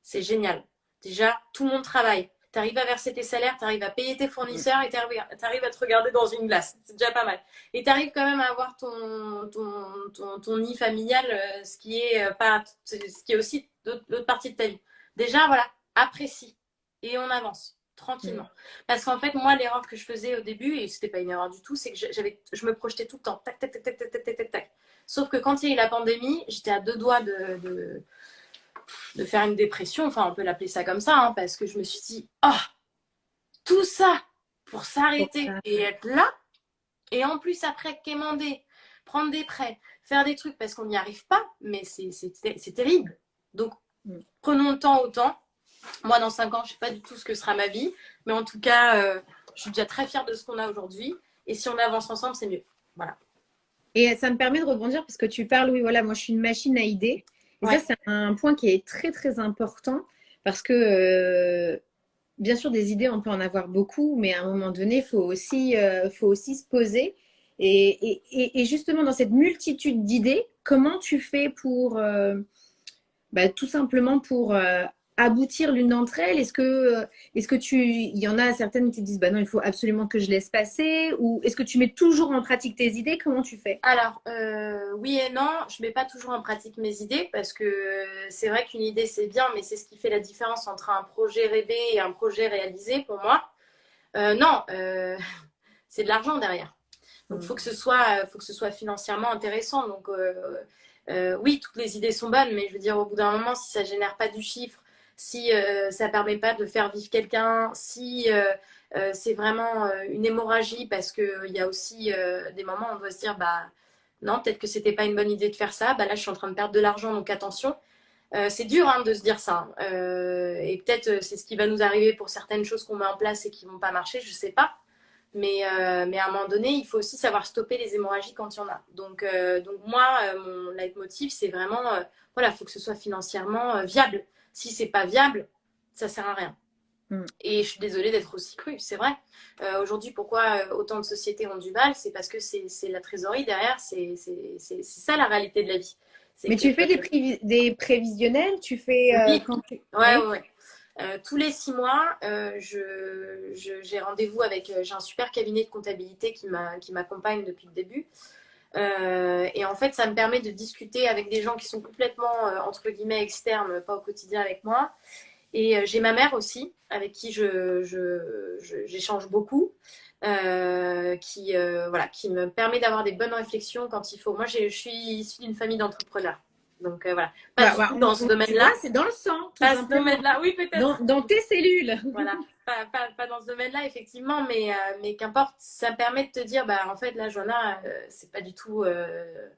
c'est génial. Déjà, tout le monde travaille tu arrives à verser tes salaires, tu arrives à payer tes fournisseurs mm. et tu arrives, à te regarder dans une glace. C'est déjà pas mal. Et tu arrives quand même à avoir ton, ton, ton, nid familial, euh, ce qui est, euh, pas, ce qui est aussi l'autre partie de ta vie. Déjà, voilà, apprécie et on avance tranquillement. Mm. Parce qu'en fait, moi, l'erreur que je faisais au début, et c'était pas une erreur du tout, c'est que je me projetais tout le temps. Tac, tac, tac, tac, tac, tac, tac, tac. Sauf que quand il y a eu la pandémie, j'étais à deux doigts de faire une dépression, enfin on peut l'appeler ça comme ça, hein, parce que je me suis dit, oh, tout ça pour s'arrêter et être là, et en plus après quémander, prendre des prêts, faire des trucs parce qu'on n'y arrive pas, mais c'est terrible. Donc mm. prenons le temps au temps. Moi, dans cinq ans, je ne sais pas du tout ce que sera ma vie, mais en tout cas, euh, je suis déjà très fière de ce qu'on a aujourd'hui. Et si on avance ensemble, c'est mieux. Voilà. Et ça me permet de rebondir parce que tu parles, oui, voilà, moi je suis une machine à idées. Et ça, c'est un point qui est très, très important parce que, euh, bien sûr, des idées, on peut en avoir beaucoup, mais à un moment donné, il faut, aussi, euh, faut aussi se poser. Et, et, et, justement, dans cette multitude d'idées, comment tu fais pour, euh, bah, tout simplement pour aboutir l'une d'entre elles? Est-ce que, euh, est-ce que tu, il y en a certaines qui disent, bah non, il faut absolument que je laisse passer Ou est-ce que tu mets toujours en pratique tes idées? Comment tu fais? Alors, euh, oui et non, je mets pas toujours en pratique mes idées parce que c'est vrai qu'une idée c'est bien, mais c'est ce qui fait la différence entre un projet rêvé et un projet réalisé pour moi. Euh, non, c'est de l'argent derrière. Donc, il faut, que ce soit, faut que ce soit financièrement intéressant. Donc, oui, toutes les idées sont bonnes, mais je veux dire, au bout d'un moment, si ça génère pas du chiffre, si euh, ça ne permet pas de faire vivre quelqu'un, si euh, euh, c'est vraiment une hémorragie, parce qu'il y a aussi des moments où on doit se dire, bah non, peut-être que c'était pas une bonne idée de faire ça, bah là je suis en train de perdre de l'argent, donc attention. c'est dur hein, de se dire ça. Et peut-être c'est ce qui va nous arriver pour certaines choses qu'on met en place et qui vont pas marcher, je sais pas. Mais, mais à un moment donné, il faut aussi savoir stopper les hémorragies quand il y en a. Donc, donc moi, mon leitmotiv, c'est vraiment, voilà, il faut que ce soit financièrement viable si c'est pas viable, ça sert à rien. Mm. Et je suis désolée d'être aussi crue, c'est vrai. Euh, aujourd'hui, pourquoi euh, autant de sociétés ont du mal? C'est parce que c'est la trésorerie derrière, c'est ça la réalité de la vie. Mais tu fais des, des, prévisionnels? Tu fais. Euh, oui, quand ouais, ouais. tous les six mois, j'ai rendez-vous avec. J'ai un super cabinet de comptabilité qui m'accompagne depuis le début. Euh, et en fait, ça me permet de discuter avec des gens qui sont complètement, euh, entre guillemets, externes, pas au quotidien avec moi. Et euh, j'ai ma mère aussi, avec qui j'échange je, beaucoup, qui, voilà, qui me permet d'avoir des bonnes réflexions quand il faut. Moi, je suis issue d'une famille d'entrepreneurs. Donc voilà, pas bah, dans ce domaine-là. C'est dans le sang. Pas ce domaine-là, oui, peut-être. Dans, tes cellules. Voilà, pas, pas, pas dans ce domaine-là, effectivement, mais, euh, mais qu'importe, ça permet de te dire, bah en fait, là, Joanna, euh, c'est pas du tout. Euh,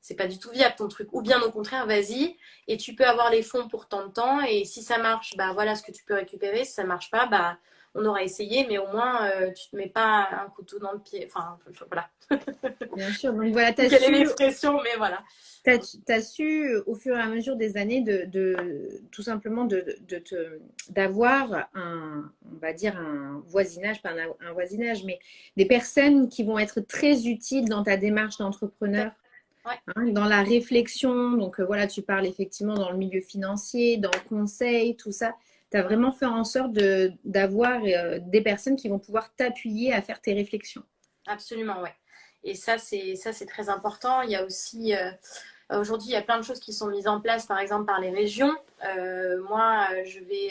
c'est pas du tout viable ton truc. Ou bien au contraire, vas-y, et tu peux avoir les fonds pour tant de temps, et si ça marche, bah voilà ce que tu peux récupérer. Si ça marche pas, bah on aura essayé, mais au moins, tu tu te mets pas un couteau dans le pied. Enfin, voilà. Bien sûr. Donc voilà, tu as Quelle su... est l'expression, mais voilà. Tu as, su, au fur et à mesure des années, de, de tout simplement d'avoir de, un, on va dire, un voisinage, pas un, voisinage, mais des personnes qui vont être très utiles dans ta démarche d'entrepreneur. Hein, dans la réflexion, donc euh, voilà, tu parles effectivement dans le milieu financier, dans le conseil, tout ça. Tu as vraiment fait en sorte d'avoir euh, des personnes qui vont pouvoir t'appuyer à faire tes réflexions. Absolument, ouais. Et ça, c'est très important. Il y a aussi, euh, aujourd'hui, il y a plein de choses qui sont mises en place, par exemple, par les régions. Euh, moi, je vais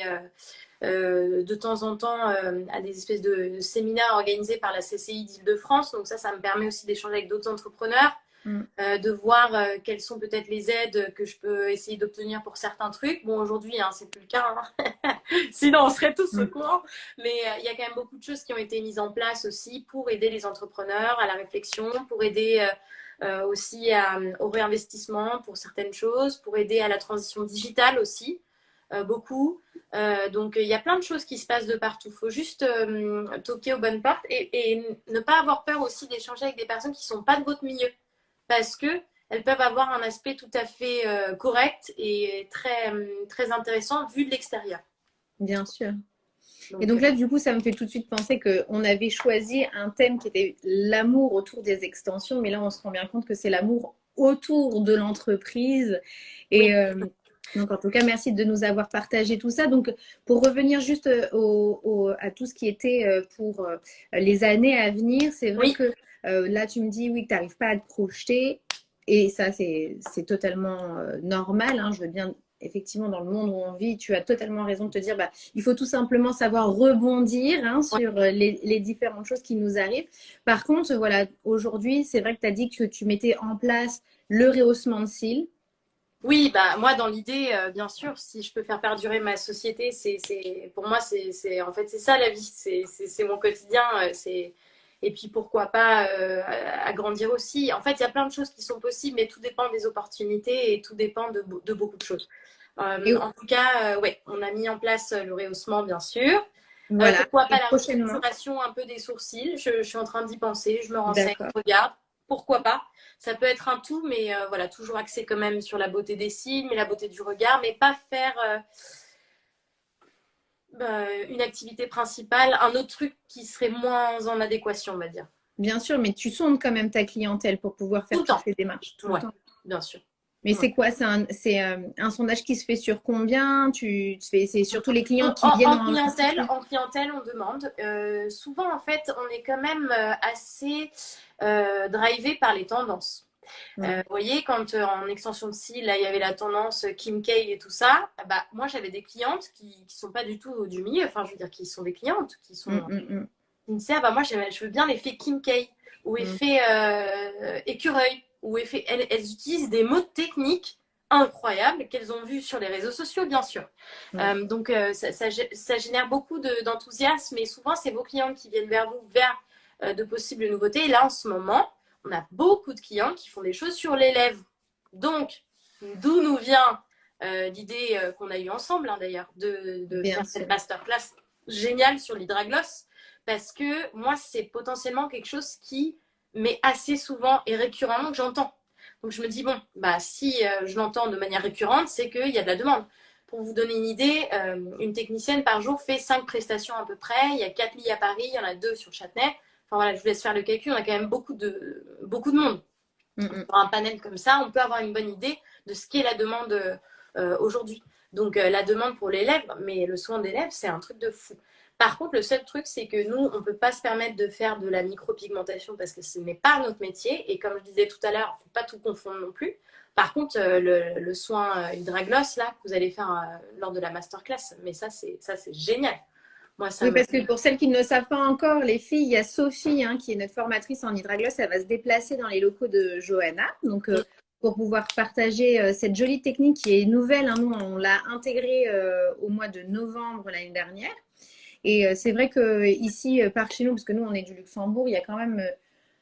de temps en temps à des espèces de séminaires organisés par la CCI d'Île-de-France. Donc ça, ça me permet aussi d'échanger avec d'autres entrepreneurs. Mm. Euh, de voir euh, quelles sont peut-être les aides que je peux essayer d'obtenir pour certains trucs. Bon, aujourd'hui, hein, c'est plus le cas, hein. sinon on serait tous au mm. courant. Mais euh, il y a quand même beaucoup de choses qui ont été mises en place aussi pour aider les entrepreneurs à la réflexion, pour aider aussi au réinvestissement pour certaines choses, pour aider à la transition digitale aussi. beaucoup. donc, il y a plein de choses qui se passent de partout. Il faut juste toquer aux bonnes portes et, et, ne pas avoir peur aussi d'échanger avec des personnes qui ne sont pas de votre milieu parce que elles peuvent avoir un aspect tout à fait euh, correct et très, hum, très intéressant vu de l'extérieur. Bien sûr. et donc là, du coup, ça me fait tout de suite penser qu'on avait choisi un thème qui était l'amour autour des extensions, mais là, on se rend bien compte que c'est l'amour autour de l'entreprise. Et euh, donc, en tout cas, merci de nous avoir partagé tout ça. Donc, pour revenir juste au, à tout ce qui était euh, pour les années à venir, c'est vrai que euh, là, tu me dis, oui, que tu n'arrives pas à te projeter. Et ça, c'est totalement euh, normal. Hein. Je veux bien, effectivement, dans le monde où on vit, tu as totalement raison de te dire, bah, il faut tout simplement savoir rebondir hein, sur euh, les, différentes choses qui nous arrivent. Par contre, voilà, aujourd'hui, c'est vrai que tu as dit que tu mettais en place le rehaussement de cils. Oui, bah, moi, dans l'idée, bien sûr, si je peux faire perdurer ma société, c'est pour moi, c'est en fait, c'est ça la vie. C'est mon quotidien. C'est et puis pourquoi pas euh, agrandir aussi. En fait, il y a plein de choses qui sont possibles, mais tout dépend des opportunités et tout dépend de, beaucoup de choses. Euh, en tout cas, euh, ouais, on a mis en place le rehaussement, bien sûr. Voilà. pourquoi pas la restructuration un peu des sourcils je, suis en train d'y penser, je me renseigne, je regarde. Pourquoi pas Ça peut être un tout, mais voilà, toujours axé quand même sur la beauté des cils, mais la beauté du regard, mais pas faire bah, une activité principale, un autre truc qui serait moins en adéquation, on va dire. Bien sûr, mais tu sondes quand même ta clientèle pour pouvoir faire toutes ces démarches. Tout le temps. Bien sûr. Mais c'est quoi C'est un, euh, un, sondage qui se fait sur combien? Tu, C'est surtout les clients qui viennent en, clientèle. En clientèle, on demande. Euh, souvent, en fait, on est quand même euh, assez drivé par les tendances. Euh, vous voyez, quand euh, en extension de cils, là, il y avait la tendance Kim K et tout ça, bah, moi, j'avais des clientes qui ne sont pas du tout du milieu, enfin, je veux dire, qui sont des clientes, qui sont. Mm, mm, mm. Qui me disent, bah, moi, je veux bien l'effet Kim K ou effet euh, écureuil, ou effet. Elles, utilisent des mots techniques incroyables qu'elles ont vus sur les réseaux sociaux, bien sûr. donc, ça, ça, génère beaucoup d'enthousiasme, et souvent, c'est vos clientes qui viennent vers vous vers de possibles nouveautés. Et là, en ce moment, on a beaucoup de clients qui font des choses sur les lèvres. Donc, d'où nous vient euh, l'idée euh, qu'on a eue ensemble, hein, d'ailleurs, de, faire cette masterclass géniale sur l'hydragloss. Parce que moi, c'est potentiellement quelque chose qui m'est assez souvent et récurremment que j'entends. Donc, je me dis, bon, bah, si euh, je l'entends de manière récurrente, c'est qu'il y a de la demande. Pour vous donner une idée, une technicienne par jour fait 5 prestations à peu près. Il y a 4 lits à Paris, il y en a 2 sur Châtenay. Enfin voilà, je vous laisse faire le calcul, on a quand même beaucoup de, beaucoup de monde. Pour un panel comme ça, on peut avoir une bonne idée de ce qu'est la demande euh, aujourd'hui. Donc euh, la demande pour les lèvres, mais le soin des lèvres, c'est un truc de fou. Par contre, le seul truc, c'est que nous, on ne peut pas se permettre de faire de la micropigmentation parce que ce n'est pas notre métier. Et comme je disais tout à l'heure, il ne faut pas tout confondre non plus. Par contre, euh, le, le, soin hydragloss, là, que vous allez faire lors de la masterclass, mais ça, c'est génial oui, parce que pour celles qui ne le savent pas encore, les filles, il y a Sophie, hein, qui est notre formatrice en hydragloss. Elle va se déplacer dans les locaux de Johanna. Donc, euh, pour pouvoir partager euh, cette jolie technique qui est nouvelle. Hein, nous, on l'a intégrée euh, au mois de novembre l'année dernière. Et c'est vrai que ici, par chez nous, parce que nous, on est du Luxembourg, il y a quand même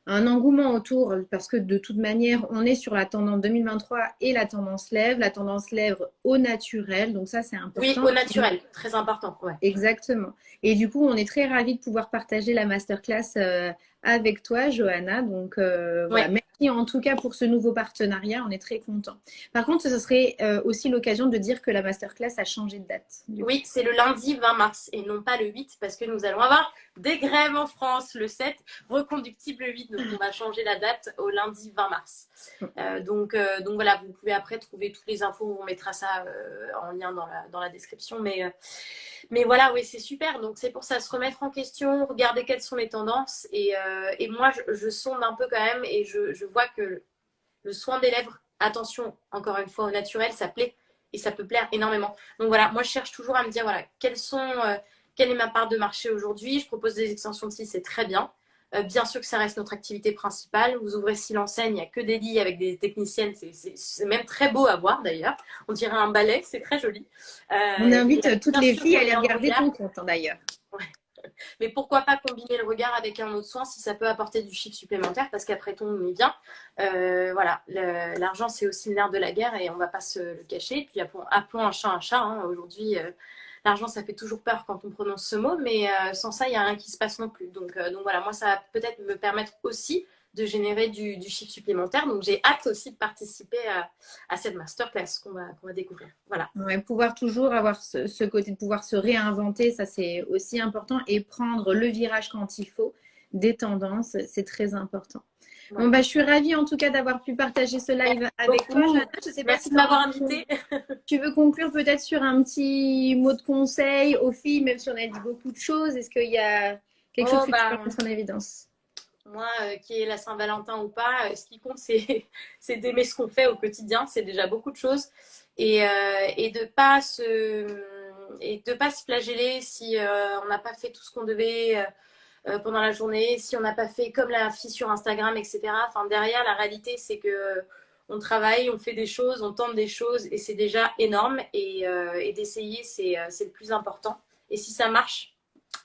un engouement autour parce que de toute manière, on est sur la tendance 2023 et la tendance lèvres. La tendance lèvres au naturel. Donc ça, c'est important. Oui, au naturel, très important. Ouais. Exactement. Et du coup, on est très ravis de pouvoir partager la masterclass euh, avec toi, Johanna. Donc, euh, voilà. merci en tout cas pour ce nouveau partenariat. On est très contents. Par contre, ce serait euh, aussi l'occasion de dire que la masterclass a changé de date. Oui, c'est le lundi 20 mars et non pas le 8 parce que nous allons avoir des grèves en France le 7, reconductible le 8. Donc, on va changer la date au lundi 20 mars. Euh, donc, donc, voilà, vous pouvez après trouver toutes les infos. On mettra ça en lien dans la, dans la description. Mais, mais voilà, oui, c'est super. Donc, c'est pour ça, se remettre en question, regarder quelles sont les tendances et euh, et moi, je, sonde un peu quand même et je, vois que le soin des lèvres, attention, encore une fois, au naturel, ça plaît et ça peut plaire énormément. Donc voilà, moi, je cherche toujours à me dire, voilà, quelles sont, euh, quelle est ma part de marché aujourd'hui Je propose des extensions de c'est très bien. Euh, bien sûr que ça reste notre activité principale. Vous ouvrez si l'enseigne, il n'y a que des lits avec des techniciennes. C'est même très beau à voir d'ailleurs. On dirait un ballet, c'est très joli. On invite toutes les filles à aller regarder ton compte hein, d'ailleurs. Mais pourquoi pas combiner le regard avec un autre soin si ça peut apporter du chiffre supplémentaire parce qu'après tout, on est bien. Euh, voilà, l'argent, c'est aussi le nerf de la guerre et on va pas se le cacher. Puis appelons, un chat un chat. Hein. Aujourd'hui, euh, l'argent, ça fait toujours peur quand on prononce ce mot, mais euh, sans ça, il n'y a rien qui se passe non plus. Donc, donc voilà, moi, ça va peut-être me permettre aussi de générer du, chiffre supplémentaire. Donc, j'ai hâte aussi de participer à, cette masterclass qu'on va, va, découvrir. Voilà. pouvoir toujours avoir ce, côté de pouvoir se réinventer, ça c'est aussi important. Et prendre le virage quand il faut, des tendances, c'est très important. Bon, bah, je suis ravie en tout cas d'avoir pu partager ce live avec toi. Je sais pas Merci de m'avoir invité. Tu veux conclure peut-être sur un petit mot de conseil aux filles, même si on a dit beaucoup de choses. Est-ce qu'il y a quelque chose oh, que tu bah, peux mettre en évidence? Moi, euh, qui est la Saint-Valentin ou pas, euh, ce qui compte, c'est d'aimer ce qu'on fait au quotidien. C'est déjà beaucoup de choses. Et, euh, et de pas pas se flageller si on n'a pas fait tout ce qu'on devait pendant la journée, si on n'a pas fait comme la fille sur Instagram, etc. Enfin, derrière, la réalité, c'est que on travaille, on fait des choses, on tente des choses et c'est déjà énorme. Et d'essayer, c'est le plus important. Et si ça marche,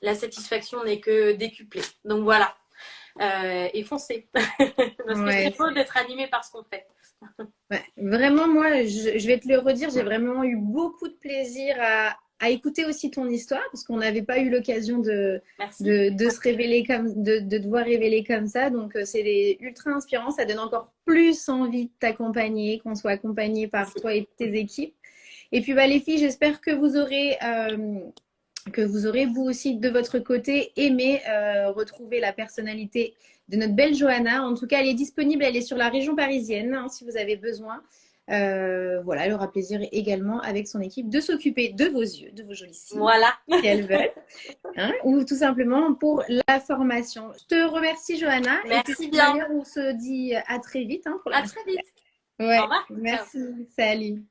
la satisfaction n'est que décuplée. Donc voilà, euh, et foncez. Parce que c'est faux d'être animé par ce qu'on fait. Vraiment, moi, je, vais te le redire, j'ai vraiment eu beaucoup de plaisir à, écouter aussi ton histoire parce qu'on n'avait pas eu l'occasion de, de, se révéler comme de, de devoir révéler comme ça. Donc euh, c'est ultra inspirant, ça donne encore plus envie de t'accompagner, qu'on soit accompagné par toi et tes équipes. Et puis bah, les filles, j'espère que vous aurez euh, que vous aurez vous aussi de votre côté aimé euh, retrouver la personnalité de notre belle Johanna. En tout cas, elle est disponible, elle est sur la région parisienne hein, si vous avez besoin. Euh, voilà, elle aura plaisir également avec son équipe de s'occuper de vos yeux, de vos jolis cils. Voilà. Si elle veut. Hein, ou tout simplement pour la formation. Je te remercie, Johanna. Merci bien. On se dit à très vite. Hein, à très vite. Ouais. Merci. Salut.